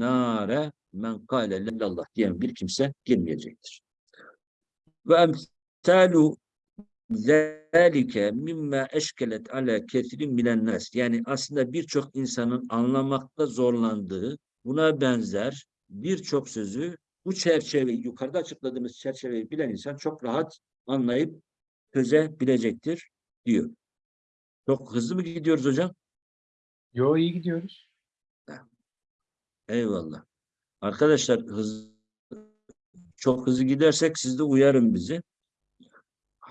nare men kâle illallah diyen bir kimse girmeyecektir. Ve emsalu zâlike mimma eşkelet ala kesirin milen nas. Yani aslında birçok insanın anlamakta zorlandığı buna benzer birçok sözü bu çerçeveyi yukarıda açıkladığımız çerçeveyi bilen insan çok rahat anlayıp çözebilecektir diyor. Çok hızlı mı gidiyoruz hocam? Yo iyi gidiyoruz. Eyvallah. Arkadaşlar hız, çok hızlı gidersek siz de uyarın bizi.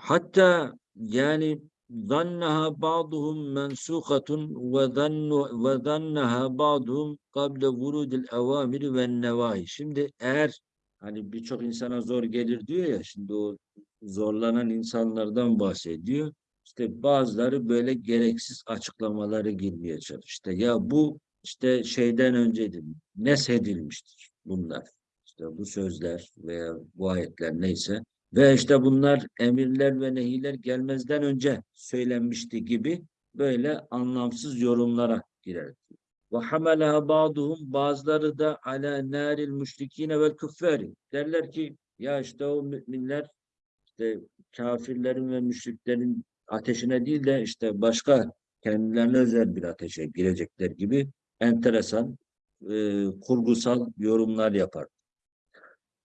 Hatta yani zannaha ba'duhum mensukatun ve zannu ve zannaha ba'duhum kable vurudil evamiri ve nevahi. Şimdi eğer hani birçok insana zor gelir diyor ya şimdi o zorlanan insanlardan bahsediyor. İşte bazıları böyle gereksiz açıklamaları girmeye çalışıyor. İşte ya bu işte şeyden öncedir. Neshedilmiştir bunlar. İşte bu sözler veya bu ayetler neyse. Ve işte bunlar emirler ve nehiler gelmezden önce söylenmişti gibi böyle anlamsız yorumlara girer. Ve hamalaha ba'duhum bazıları da ala naril müşrikine vel küffari. Derler ki ya işte o müminler işte kafirlerin ve müşriklerin ateşine değil de işte başka kendilerine özel bir ateşe girecekler gibi enteresan e, kurgusal yorumlar yapar.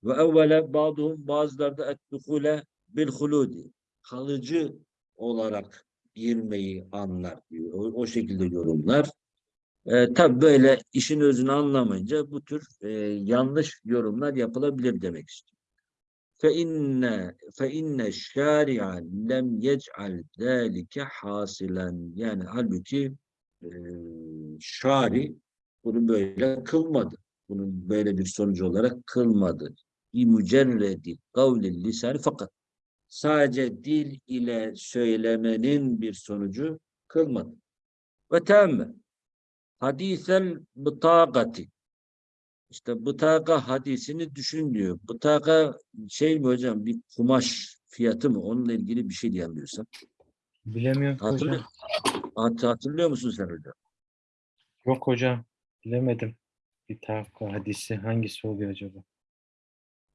Ve evvele bazıhum bazıları da ettukule bil huludi kalıcı olarak girmeyi anlar diyor. O, o şekilde yorumlar. E, tabi böyle işin özünü anlamayınca bu tür e, yanlış yorumlar yapılabilir demek istiyor. Fe inne şari'a lem yec'al zalike hasilen yani halbuki e, şari bunu böyle kılmadı. Bunun böyle bir sonucu olarak kılmadı. Bir mücerredi kavlil lisan fakat sadece dil ile söylemenin bir sonucu kılmadı. Ve temme hadisel bıtagati işte bıtaga hadisini düşün diyor. Bıtaga şey mi hocam bir kumaş fiyatı mı? Onunla ilgili bir şey diyemiyorsam. Bilemiyorum Hatırlıyor, hocam. Hat- hatırlıyor musun sen hocam? Yok hocam. Bilemedim. Bir tavka hadisi hangisi oluyor acaba?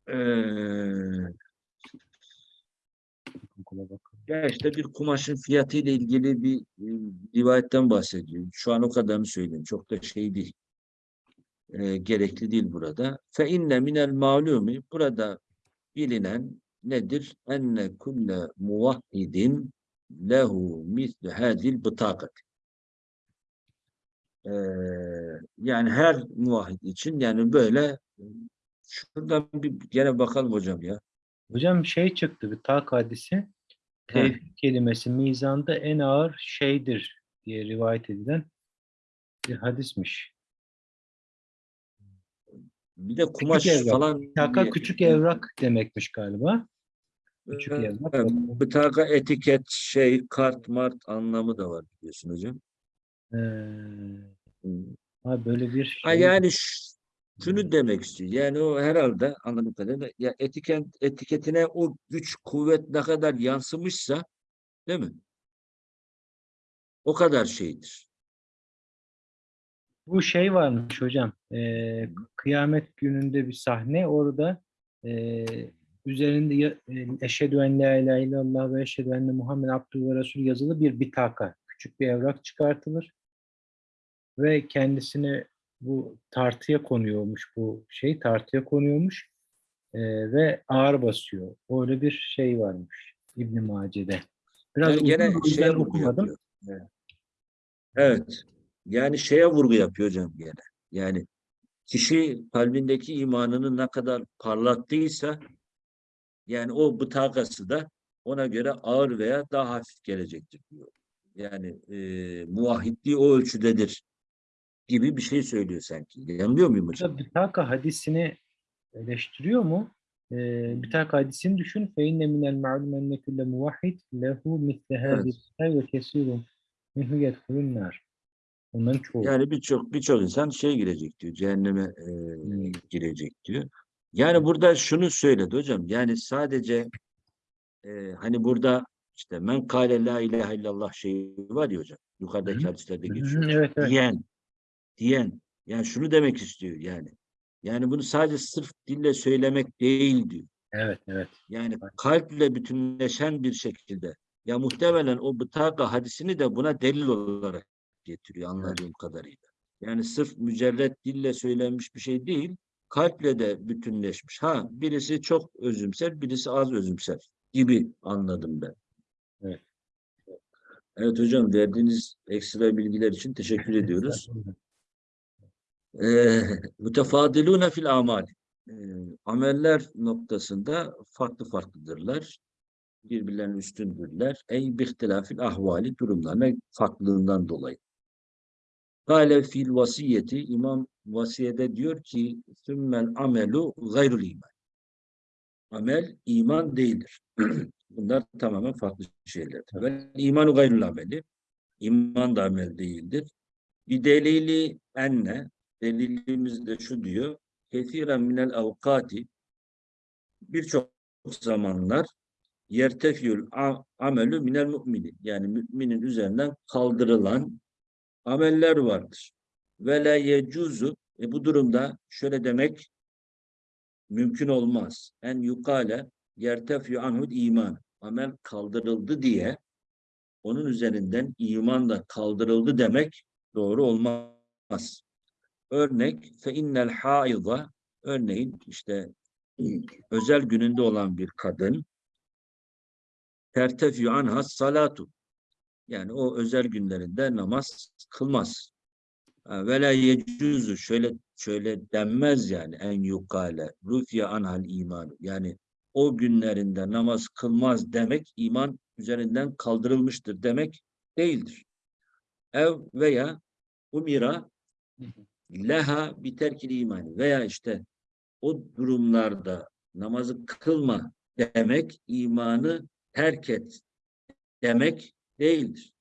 Ee, ya işte bir kumaşın fiyatı ile ilgili bir e, rivayetten bahsediyor. Şu an o kadarını söyleyeyim. Çok da şey değil. Ee, gerekli değil burada. Fe inne minel malumi burada bilinen nedir? Enne kulle muvahhidin lehu mislu hadil bıtakat. Ee, yani her muvahhid için yani böyle şuradan bir gene bakalım hocam ya. Hocam şey çıktı bir tak hadisi. Tevhid kelimesi mizanda en ağır şeydir diye rivayet edilen bir hadismiş. Bir de kumaş evrak. falan Taka küçük evrak demekmiş galiba. küçük Ee, evrak. evet, bıtaka, etiket, şey, kart, mart anlamı da var biliyorsun hocam. Ee, ha böyle bir Ha, şey. yani ş- şunu demek istiyor. Yani o herhalde anladığım kadarıyla ya etiket, etiketine o güç, kuvvet ne kadar yansımışsa değil mi? O kadar şeydir. Bu şey varmış hocam. e, kıyamet gününde bir sahne orada e, üzerinde ya- e, eşhedü en la ilahe illallah ve eşhedü enne Muhammed Abdülü ve Resul yazılı bir bitaka. Küçük bir evrak çıkartılır. Ve kendisine bu tartıya konuyormuş bu şey tartıya konuyormuş e, ve ağır basıyor. Öyle bir şey varmış İbn Mace'de. Biraz Yani gene şeye okumadım. Evet. Evet. Yani şeye vurgu yapıyor hocam gene. Yani kişi kalbindeki imanını ne kadar parlattıysa yani o bıtakası da ona göre ağır veya daha hafif gelecektir diyor. Yani e, muvahhidliği o ölçüdedir gibi bir şey söylüyor sanki. Yanılıyor muyum hocam? Burada Bitaka hadisini eleştiriyor mu? Ee, Bitaka hadisini düşün. فَاِنَّ مِنَ الْمَعْلُمَ اَنَّ كُلَّ مُوَحِّدْ لَهُ مِثْلَ هَذِهِ Evet. وَكَسِيرٌ مِنْهُ يَدْخُلُ النَّارِ Onların çoğu. Yani birçok birçok insan şey girecek diyor. Cehenneme e, Hmm. girecek diyor. Yani burada şunu söyledi hocam. Yani sadece e, hani burada işte men kâle la ilahe illallah şeyi var ya hocam. Yukarıdaki Hı. hadislerde Hı hı, geçiyor. evet, evet. Diyen. Diyen. Yani şunu demek istiyor yani. Yani bunu sadece sırf dille söylemek değil diyor. Evet, evet. Yani kalple bütünleşen bir şekilde. Ya muhtemelen o bıtaka hadisini de buna delil olarak getiriyor anladığım kadarıyla. Yani sırf mücerret dille söylenmiş bir şey değil, kalple de bütünleşmiş. Ha birisi çok özümser, birisi az özümser gibi anladım ben. Evet. Evet hocam verdiğiniz ekstra bilgiler için teşekkür ediyoruz. Mütefadilûne fil amal. Ameller noktasında farklı farklıdırlar. Birbirlerinin üstündürler. Ey bihtilafil ahvali durumlarına farklılığından dolayı. Kale fil vasiyeti İmam vasiyede diyor ki sümmel amelu gayrul iman. Amel iman değildir. Bunlar tamamen farklı şeylerdir. Ve imanu gayrul ameli. İman da amel değildir. Bir delili enne delilimiz de şu diyor. Kethiren minel avkati birçok zamanlar yertefiyül amelü minel mümini yani müminin üzerinden kaldırılan ameller vardır. Ve la yecuzu e bu durumda şöyle demek mümkün olmaz. En yukale yertefiyü anhud iman. Amel kaldırıldı diye onun üzerinden iman da kaldırıldı demek doğru olmaz. Örnek fe innel haida örneğin işte özel gününde olan bir kadın tertefü anha salatu yani o özel günlerinde namaz kılmaz. Ve la yecuzu şöyle şöyle denmez yani en yukale rufiya anhal iman yani o günlerinde namaz kılmaz demek iman üzerinden kaldırılmıştır demek değildir. Ev veya umira leha biterkil imani veya işte o durumlarda namazı kılma demek imanı terk et demek değildir.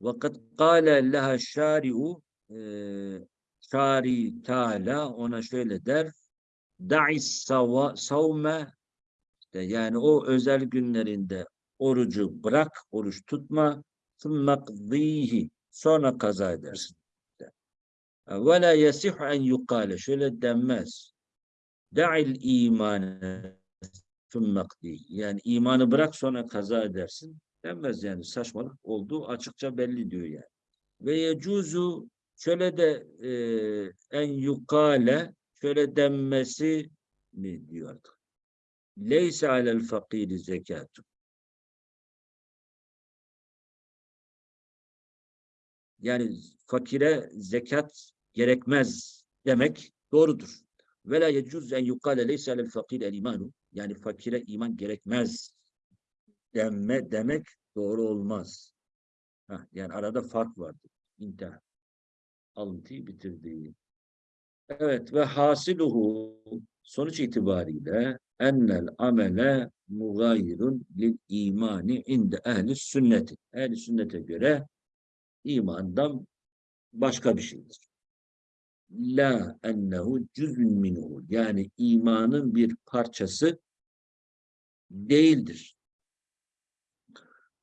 Vakat kâle leha şâri'u şâri Teala ona şöyle der da'is savme işte yani o özel günlerinde orucu bırak, oruç tutma, sonra kaza edersin. Ve la yasihu en yukale. Şöyle denmez. Da'il imane fümmakdi. Yani imanı bırak sonra kaza edersin. Denmez yani saçmalık olduğu açıkça belli diyor yani. Ve yecuzu şöyle de e, en yukale şöyle denmesi mi diyor artık. Leyse alel fakiri zekatun. Yani fakire zekat gerekmez demek doğrudur. Ve la yecuz en yukale leyse alel fakir el imanu. Yani fakire iman gerekmez denme demek doğru olmaz. Hah, yani arada fark vardır. İntihar. Alıntıyı bitirdi. Evet ve hasiluhu sonuç itibariyle ennel amele mugayirun lil imani inde ehli sünneti. Ehli sünnete göre imandan başka bir şeydir. La ennehu cüzün minhu. Yani imanın bir parçası değildir.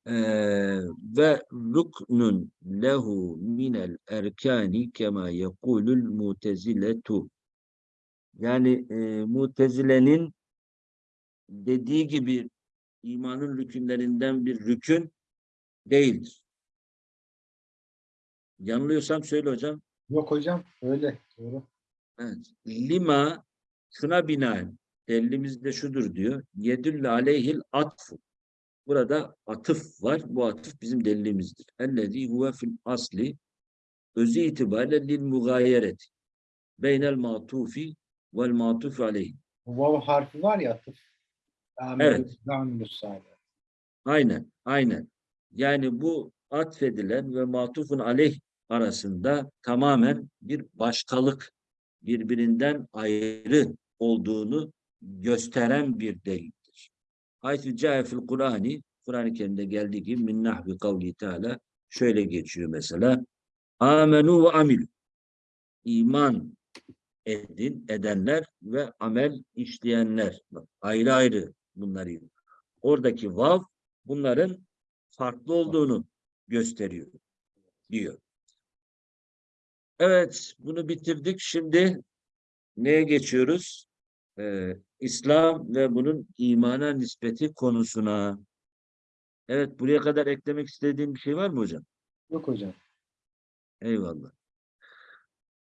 Ee, ve ruknun lehu minel erkani kema yekulul muteziletu. Yani e, mutezilenin dediği gibi imanın rükünlerinden bir rükün değildir. Yanılıyorsam söyle hocam. Yok hocam öyle doğru. Evet. Lima şuna binaen delilimiz de şudur diyor. Yedülle aleyhil atfu. Burada atıf var. Bu atıf bizim delilimizdir. Ellezî huve fil asli özü itibariyle lil mugayeret beynel matufi vel matufi aleyh. Vav harfi var ya atıf. Evet. Aynen, aynen. Yani bu atfedilen ve matufun aleyh arasında tamamen bir başkalık, birbirinden ayrı olduğunu gösteren bir delildir. Haytü câe fil Kur'ani, Kur'an-ı Kerim'de geldiği gibi min nahvi kavli teala şöyle geçiyor mesela. Amenu ve amil. İman edin, edenler ve amel işleyenler. Bak, ayrı ayrı bunları. Oradaki vav bunların farklı olduğunu gösteriyor diyor. Evet, bunu bitirdik. Şimdi neye geçiyoruz? Ee, İslam ve bunun imana nispeti konusuna. Evet, buraya kadar eklemek istediğin bir şey var mı hocam? Yok hocam. Eyvallah.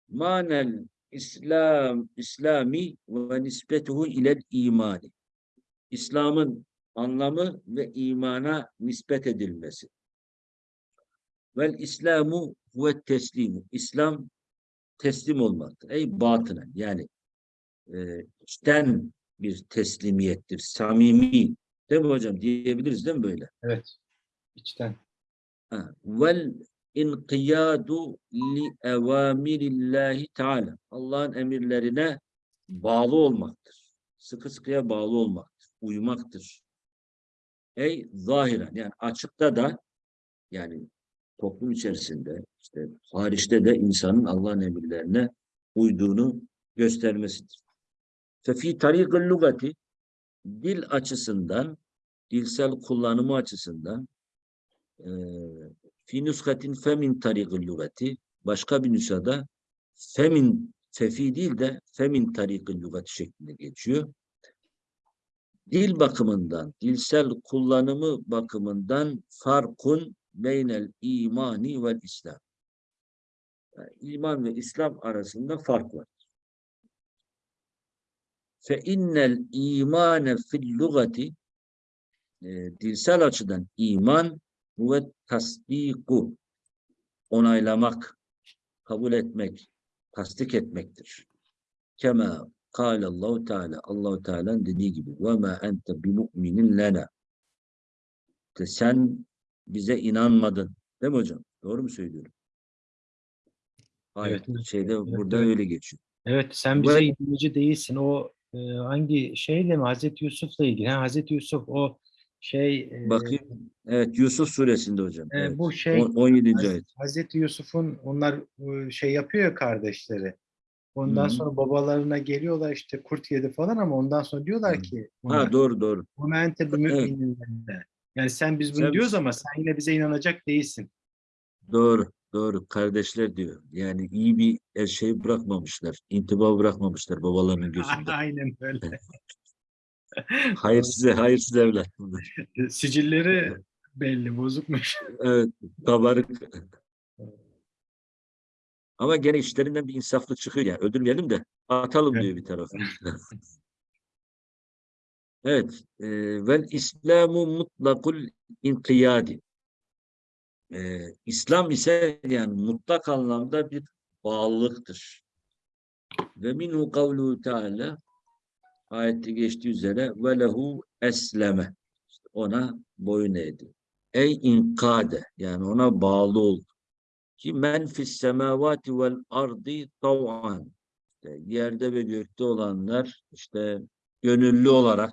Manel İslam İslami ve nisbetuhu ilel imani. İslam'ın anlamı ve imana nispet edilmesi. Vel İslamu ve teslimu. İslam teslim olmaktır. Ey batınen yani e, içten bir teslimiyettir. Samimi. Değil mi hocam? Diyebiliriz değil mi böyle? Evet. İçten. Ha, Vel inkiyadu li evamirillahi teala. Allah'ın emirlerine bağlı olmaktır. Sıkı sıkıya bağlı olmaktır. Uymaktır. Ey zahiren yani açıkta da yani toplum içerisinde işte hariçte de insanın Allah'ın emirlerine uyduğunu göstermesidir. Fefi tarikul lugati dil açısından dilsel kullanımı açısından eee fi nuskatin femin tarikul lugati başka bir nüshada femin fefi değil de femin tarikul lugati şeklinde geçiyor. Dil bakımından, dilsel kullanımı bakımından farkun beynel imani ve İslam. Yani iman ve İslam arasında fark var. Fe innel imane fil lugati e, dilsel açıdan iman ve tasdiku onaylamak, kabul etmek, tasdik etmektir. Kema kâle Allahu Teala Allahu Teala'nın dediği gibi ve ma ente bi mu'minin lena. Sen bize inanmadın. Değil mi hocam? Doğru mu söylüyorum? Ayet Evet, şeyde evet, burada evet. öyle geçiyor. Evet sen bize Ben- inanıcı değilsin. O e, hangi şeyle mi? Hazreti Yusuf'la ilgili. Ha, Hazreti Yusuf o şey e, Bakayım. Evet Yusuf suresinde hocam. e, Evet. bu şey On- 17. Haz- ayet. Hazreti Yusuf'un onlar e, şey yapıyor ya kardeşleri. Ondan Hı hı. sonra babalarına geliyorlar işte kurt yedi falan ama ondan sonra diyorlar Hı. ki ona, Ha doğru doğru. "Vema ente bimü'minin lena." Yani sen biz bunu Sen- diyoruz ama sen yine bize inanacak değilsin. Doğru. Doğru. Kardeşler diyor. Yani iyi bir şey bırakmamışlar. intiba bırakmamışlar babalarının gözünde. Aynen öyle. hayırsız, hayırsız evlat. Sicilleri belli bozukmuş. Evet. Kabarık. Ama gene işlerinden bir insaflı çıkıyor yani. Öldürmeyelim de atalım Evet. diyor bir tarafa. Evet. E, vel İslamu mutlakul inkiyadi. E, İslam ise yani mutlak anlamda bir bağlılıktır. Ve minhu kavluhu teala ayette geçtiği üzere ve lehu esleme. İşte ona boyun eğdi. Ey inkade yani ona bağlı oldu. Ki men fis semavati vel ardi tav'an. Yerde ve gökte olanlar işte gönüllü olarak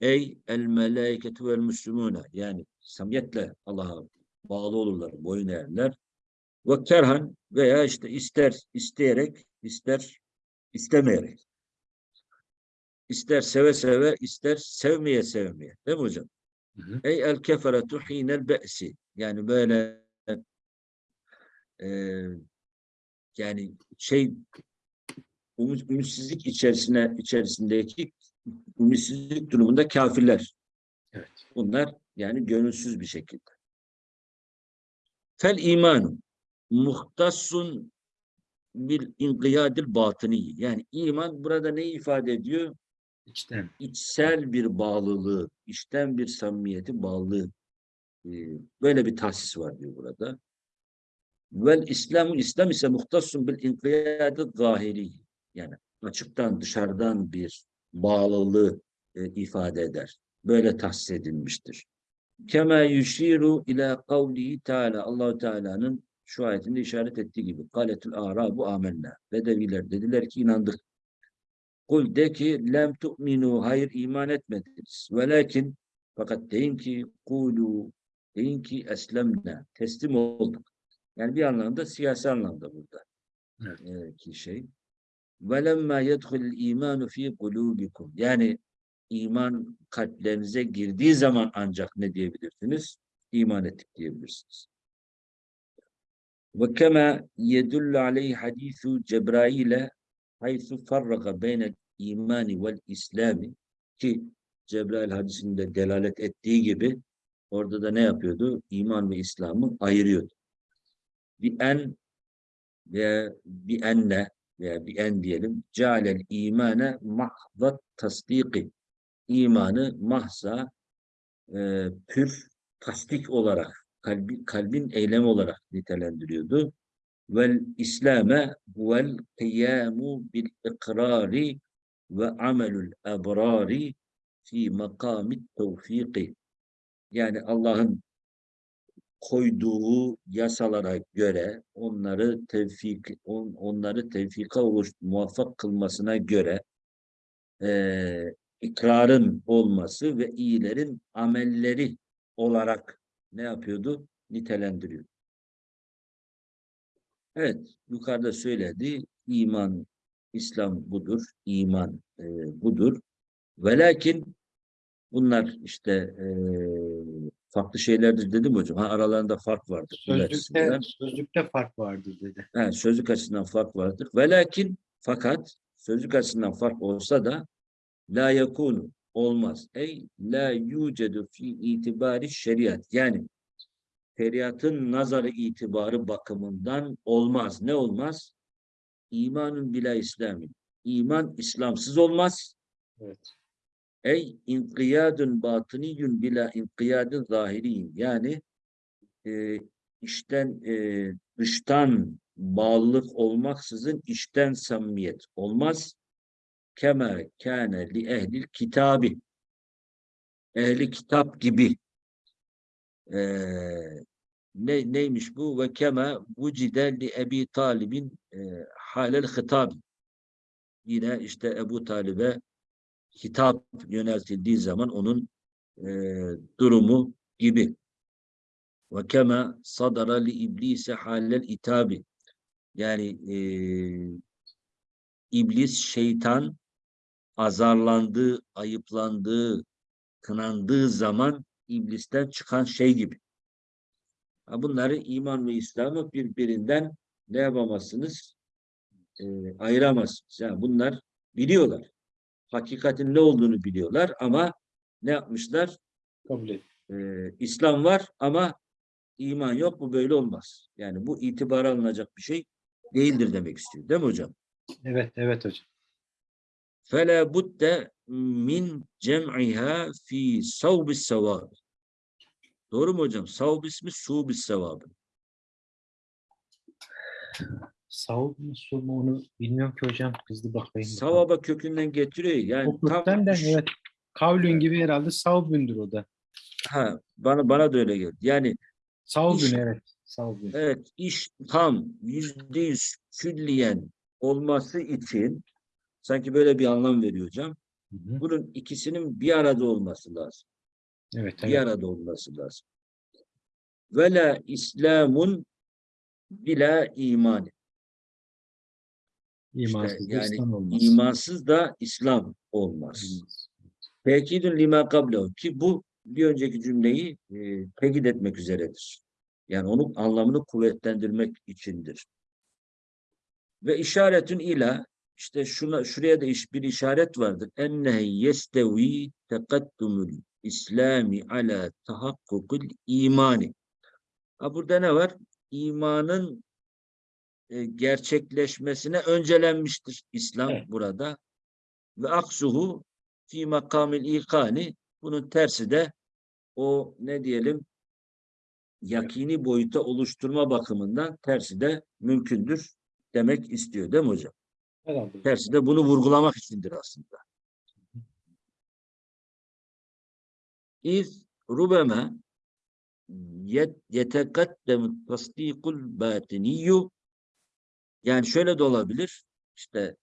ey el melaiketu vel müslümune yani samiyetle Allah'a bağlı olurlar, boyun eğerler. Ve kerhan veya işte ister isteyerek, ister istemeyerek. İster seve seve, ister sevmeye sevmeye. Değil mi hocam? Hı hı. Ey el keferetu hinel be'si. Yani böyle e, yani şey umut, ümitsizlik içerisine içerisindeki ümitsizlik durumunda kafirler. Evet. Bunlar yani gönülsüz bir şekilde. Fel imanu muhtassun bil inkiyadil batıni. Yani iman burada ne ifade ediyor? İçten. içsel bir bağlılığı, içten bir samimiyeti bağlılığı e, böyle bir tahsis var diyor burada. Vel İslamu İslam ise muhtassun bil inkiyadil zahiri. Yani açıktan dışarıdan bir bağlılığı e, ifade eder. Böyle tahsis edilmiştir. Kema yushiru ila kavlihi Teala Allahu Teala'nın şu ayetinde işaret ettiği gibi kaletul arabu amenna. Bedeviler dediler ki inandık. Kul de ki lem tu'minu hayır iman etmediniz. Velakin fakat deyin ki kulu deyin ki eslemna teslim olduk. Yani bir anlamda siyasi anlamda burada. Evet. Ee, ki şey. Velemma yedhul imanu fi kulubikum. Yani iman kalplerinize girdiği zaman ancak ne diyebilirsiniz? İman ettik diyebilirsiniz. Kema yedullu aleyhi hadisu Cebrail'e haythu farraga beynel imani vel islami ki Cebrail hadisinde delalet ettiği gibi orada da ne yapıyordu? İman ve İslam'ı ayırıyordu. Bir en ve bir enne veya bir en diyelim cealel imane mahzat tasdiki imanı mahza e, pür tasdik olarak kalbi, kalbin eylem olarak nitelendiriyordu. Vel İslame vel kıyamu bil ikrari ve amelul ebrari fi makamit tevfiki. Yani Allah'ın koyduğu yasalara göre onları tevfik on, onları tevfika oluş, muvaffak kılmasına göre eee ikrarın olması ve iyilerin amelleri olarak ne yapıyordu? Nitelendiriyor. Evet, yukarıda söyledi. iman, İslam budur, iman e, budur. Ve lakin bunlar işte e, farklı şeylerdir dedim hocam. Ha, aralarında fark vardır. Sözlükte, sözlükte fark vardır dedi. Ha, sözlük açısından fark vardır. Ve lakin fakat sözlük açısından fark olsa da la yakunu olmaz. Ey la yucedu fi itibari şeriat. Yani şeriatın nazarı itibarı bakımından olmaz. Ne olmaz? İmanın bila İslamin. İman İslamsız olmaz. Evet. Ey inkiyadun batıniyun bila inkiyadın zahiriyin. Yani e, işten e, dıştan bağlılık olmaksızın içten samimiyet olmaz. Kema kâne li ehlil kitabi. Ehli kitap gibi e, ne, neymiş bu? Ve kema vucide li Ebi Talib'in e, halel hitab. Yine işte Ebu Talib'e hitap yöneltildiği zaman onun e, durumu gibi. Ve kema sadara li iblise halel itabi. Yani e, iblis, şeytan azarlandığı, ayıplandığı, kınandığı zaman iblisten çıkan şey gibi. Bunları iman ve İslam'ı birbirinden ne yapamazsınız? E, ayıramazsınız. Yani bunlar biliyorlar. Hakikatin ne olduğunu biliyorlar ama ne yapmışlar? Kabul et. E, İslam var ama iman yok. Bu böyle olmaz. Yani bu itibara alınacak bir şey değildir demek istiyor. Değil mi hocam? Evet, evet hocam. فَلَا بُدَّ min cem'iha fi savbi sevab. Doğru mu hocam? Savb ismi subi sevabı. Savub mu, su mu onu bilmiyorum ki hocam. Hızlı bakayım. Savaba kökünden getiriyor. Yani O kökten de evet. Kavlün gibi herhalde savbündür o da. ha, bana bana da öyle geldi. Yani Savbün İş- evet. Savbün. evet iş tam yüzde yüz külliyen olması için sanki böyle bir anlam veriyor hocam. Hı hı. Bunun ikisinin bir arada olması lazım. Evet, bir evet. arada olması lazım. Ve la İslamun bila imani. İmansız da yani İslam olmaz. İmansız da İslam olmaz. Olmaz. Tekidün lima kablehu ki bu bir önceki cümleyi e, tekit etmek üzeredir. Yani onun anlamını kuvvetlendirmek içindir. Ve işaretün ila işte şuna şuraya da iş, bir işaret vardır. Ennehe yestevi tekaddumul İslami ala tahakkukul imani. Ha burada ne var? İmanın e, gerçekleşmesine öncelenmiştir İslam Evet. burada. Ve aksuhu fi makamil ikani bunun tersi de o ne diyelim yakini boyuta oluşturma bakımından tersi de mümkündür demek istiyor değil mi hocam? Herhalde. Tersi de bunu vurgulamak içindir aslında. İz rubeme yet- yetekaddemu tasdikul batiniyyu yani şöyle de olabilir işte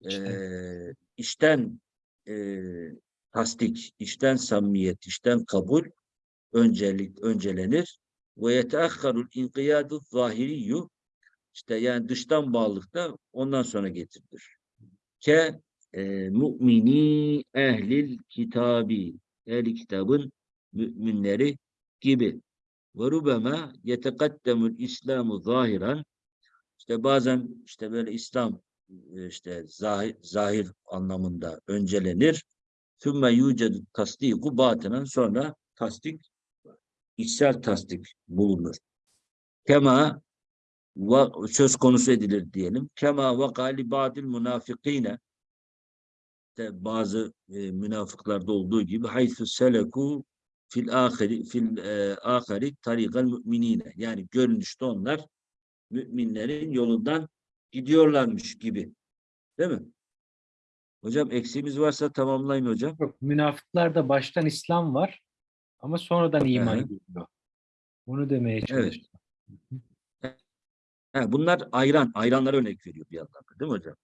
İşten. eee, işten eee, tasdik, işten samimiyet, işten kabul öncelik öncelenir. Ve yeteahharul inkiyadu zahiriyyu işte yani dıştan bağlılık da ondan sonra getirilir. Ke eee, mu'mini ehlil kitabi ehli kitabın müminleri gibi. Ve rubema yetekaddemul İslamu zahiren işte bazen işte böyle İslam e, işte zahir, zahir anlamında öncelenir. Sümme yucedu tasdiku batinen sonra tasdik içsel tasdik bulunur. Kema va- söz konusu edilir diyelim. Kema ve galibadil münafikine işte bazı e, münafıklarda olduğu gibi haythu seleku fil ahiri fil e, ahiri tariqal müminine yani görünüşte onlar müminlerin yolundan gidiyorlarmış gibi. Değil mi? Hocam eksiğimiz varsa tamamlayın hocam. Yok, münafıklarda baştan İslam var ama sonradan iman geliyor. Bunu demeye Evet. çalıştım. He, bunlar ayran, ayranlara örnek veriyor bir yandan da, değil mi hocam?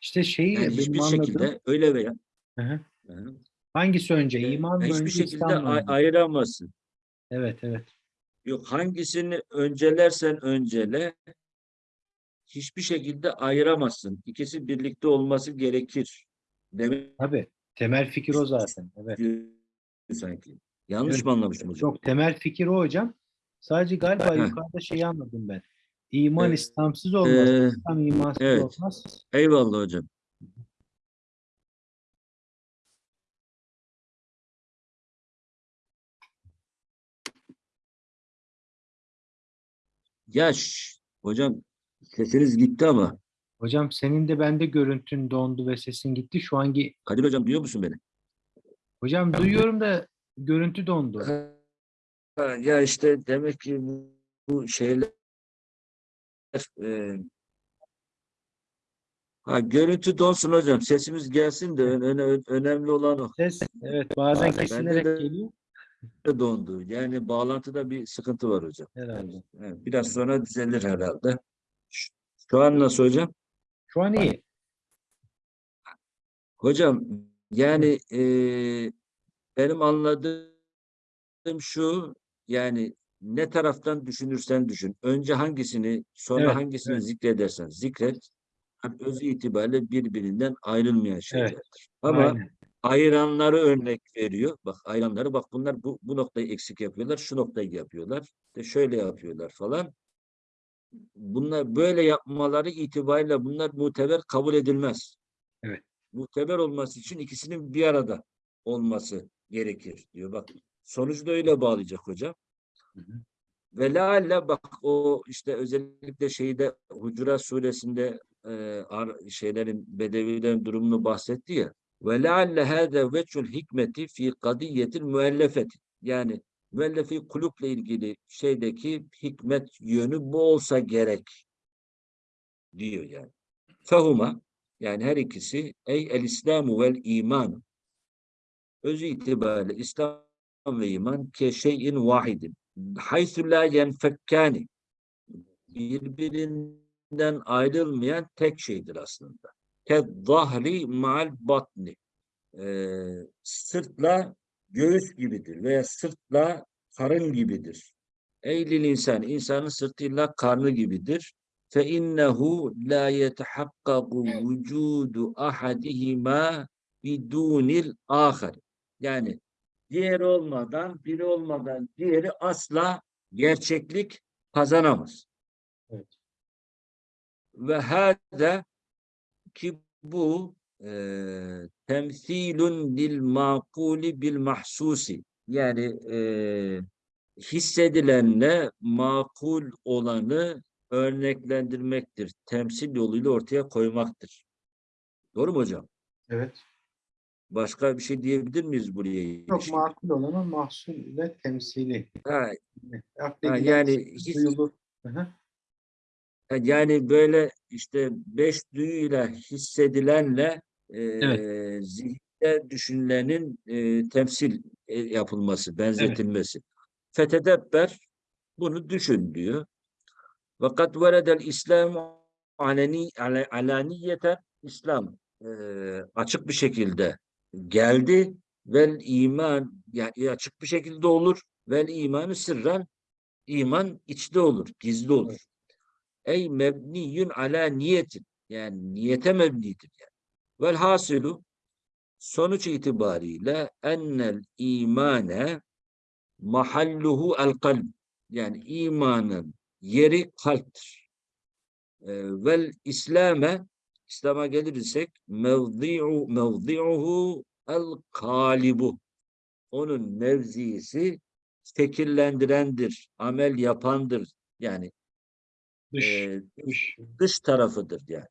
İşte şeyi Yani hiçbir anladığım şekilde öyle veya Hı hı. Hı hı. hangisi önce? İman mı hiçbir önce şekilde İslam mı ay- önce? ayıramazsın. Evet evet. Yok hangisini öncelersen öncele hiçbir şekilde ayıramazsın. İkisi birlikte olması gerekir. Demek Tabii. Temel fikir o zaten. Evet. sanki. Yanlış Evet. mı anlamışım hocam? Yok temel fikir o hocam. Sadece galiba yukarıda şeyi anladım ben. İman Ee, İslamsız olmaz. Ee, İslam imansız evet. olmaz. eyvallah hocam. Ya şş, hocam sesiniz gitti ama. Hocam senin de bende görüntün dondu ve sesin gitti. Şu hangi Kadir hocam duyuyor musun beni? hocam duyuyorum da görüntü dondu. Ha, Ya işte demek ki bu, bu şeyler e, ha, görüntü donsun hocam. Sesimiz gelsin de ön- öne- önemli olan o. Ses evet bazen Bende kesilerek de- geliyor. Dondu. Yani bağlantıda bir sıkıntı var hocam. Herhalde. Evet, biraz sonra düzelir herhalde. Şu- an nasıl hocam? Şu an iyi. Hocam yani eee, benim anladığım şu yani ne taraftan düşünürsen düşün. Önce hangisini sonra Evet, hangisini evet. zikredersen zikret. Yani öz itibariyle birbirinden ayrılmayan şeylerdir. Ama Aynen. Ayıranları örnek veriyor. Bak ayıranları bak bunlar bu, bu noktayı eksik yapıyorlar. Şu noktayı yapıyorlar. De şöyle yapıyorlar falan. Bunlar böyle yapmaları itibariyle bunlar muteber kabul edilmez. Evet. Muteber olması için ikisinin bir arada olması gerekir diyor. Bak sonucu da öyle bağlayacak hocam. Hı hı. Ve lealle bak o işte özellikle şeyde Hucurat suresinde e, ar- şeylerin bedevilerin durumunu bahsetti ya. Ve lealle hâze veçhul hikmeti fi kadiyetil müellefeti. Yani müellefi kulüple ilgili şeydeki hikmet yönü bu olsa gerek diyor yani. Fehuma yani her ikisi ey el İslamu vel iman özü itibariyle İslam ve iman ke şeyin vahidin haythu la yenfekkani birbirinden ayrılmayan tek şeydir aslında. Ke zahri ma'al batni Ee, sırtla göğüs gibidir veya sırtla karın gibidir. Eylil insan, insanın sırtıyla karnı gibidir. Fe innehu la yetehakkaku vücudu ahadihima bidunil ahar. Yani diğeri olmadan, biri olmadan diğeri asla gerçeklik kazanamaz. Evet. Ve hâze ki bu eee temsilun lil makuli bil mahsusi yani eee hissedilenle makul olanı örneklendirmektir. Temsil yoluyla ortaya koymaktır. Doğru mu hocam? Evet. Başka bir şey diyebilir miyiz buraya? Çok ilişkin? makul olanın mahsul ile temsili. Ha, Ha, yani his. Hı hı. Ha, Yani böyle işte beş duyuyla hissedilenle eee zihinde düşünülenin eee, temsil e, yapılması, benzetilmesi. Fetedebber bunu düşün diyor. Fakat veredel İslam aleni ala- alaniyeten İslam eee, açık bir şekilde geldi vel iman yani açık bir şekilde olur vel imanı sırran iman içte olur, gizli olur. Ey mebniyün ala niyetin. Yani niyete mebnidir yani. Vel hasilu sonuç itibariyle ennel imane mahalluhu el kalb. Yani imanın yeri kalptir. Ee, vel İslame İslam'a gelirsek mevzi'u mevzi'uhu el kalibu. Onun mevzisi şekillendirendir, amel yapandır. Yani Dış, e, dış. dış tarafıdır yani.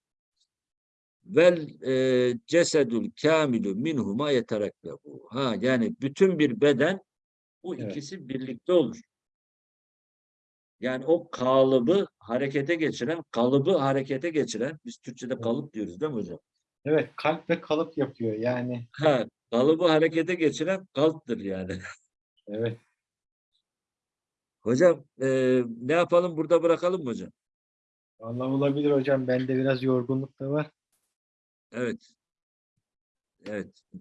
Vel e, cesedül kamilu minhuma yetereklebu. Ha yani bütün bir beden bu Evet. ikisi birlikte olur. Yani o kalıbı harekete geçiren, kalıbı harekete geçiren, biz Türkçe'de kalıp diyoruz değil mi hocam? Evet, kalp ve kalıp yapıyor yani. Ha, kalıbı harekete geçiren kalptir yani. Evet. Hocam e, ne yapalım burada bırakalım mı hocam? Vallahi olabilir hocam. Bende biraz yorgunluk da var. Evet. Evet.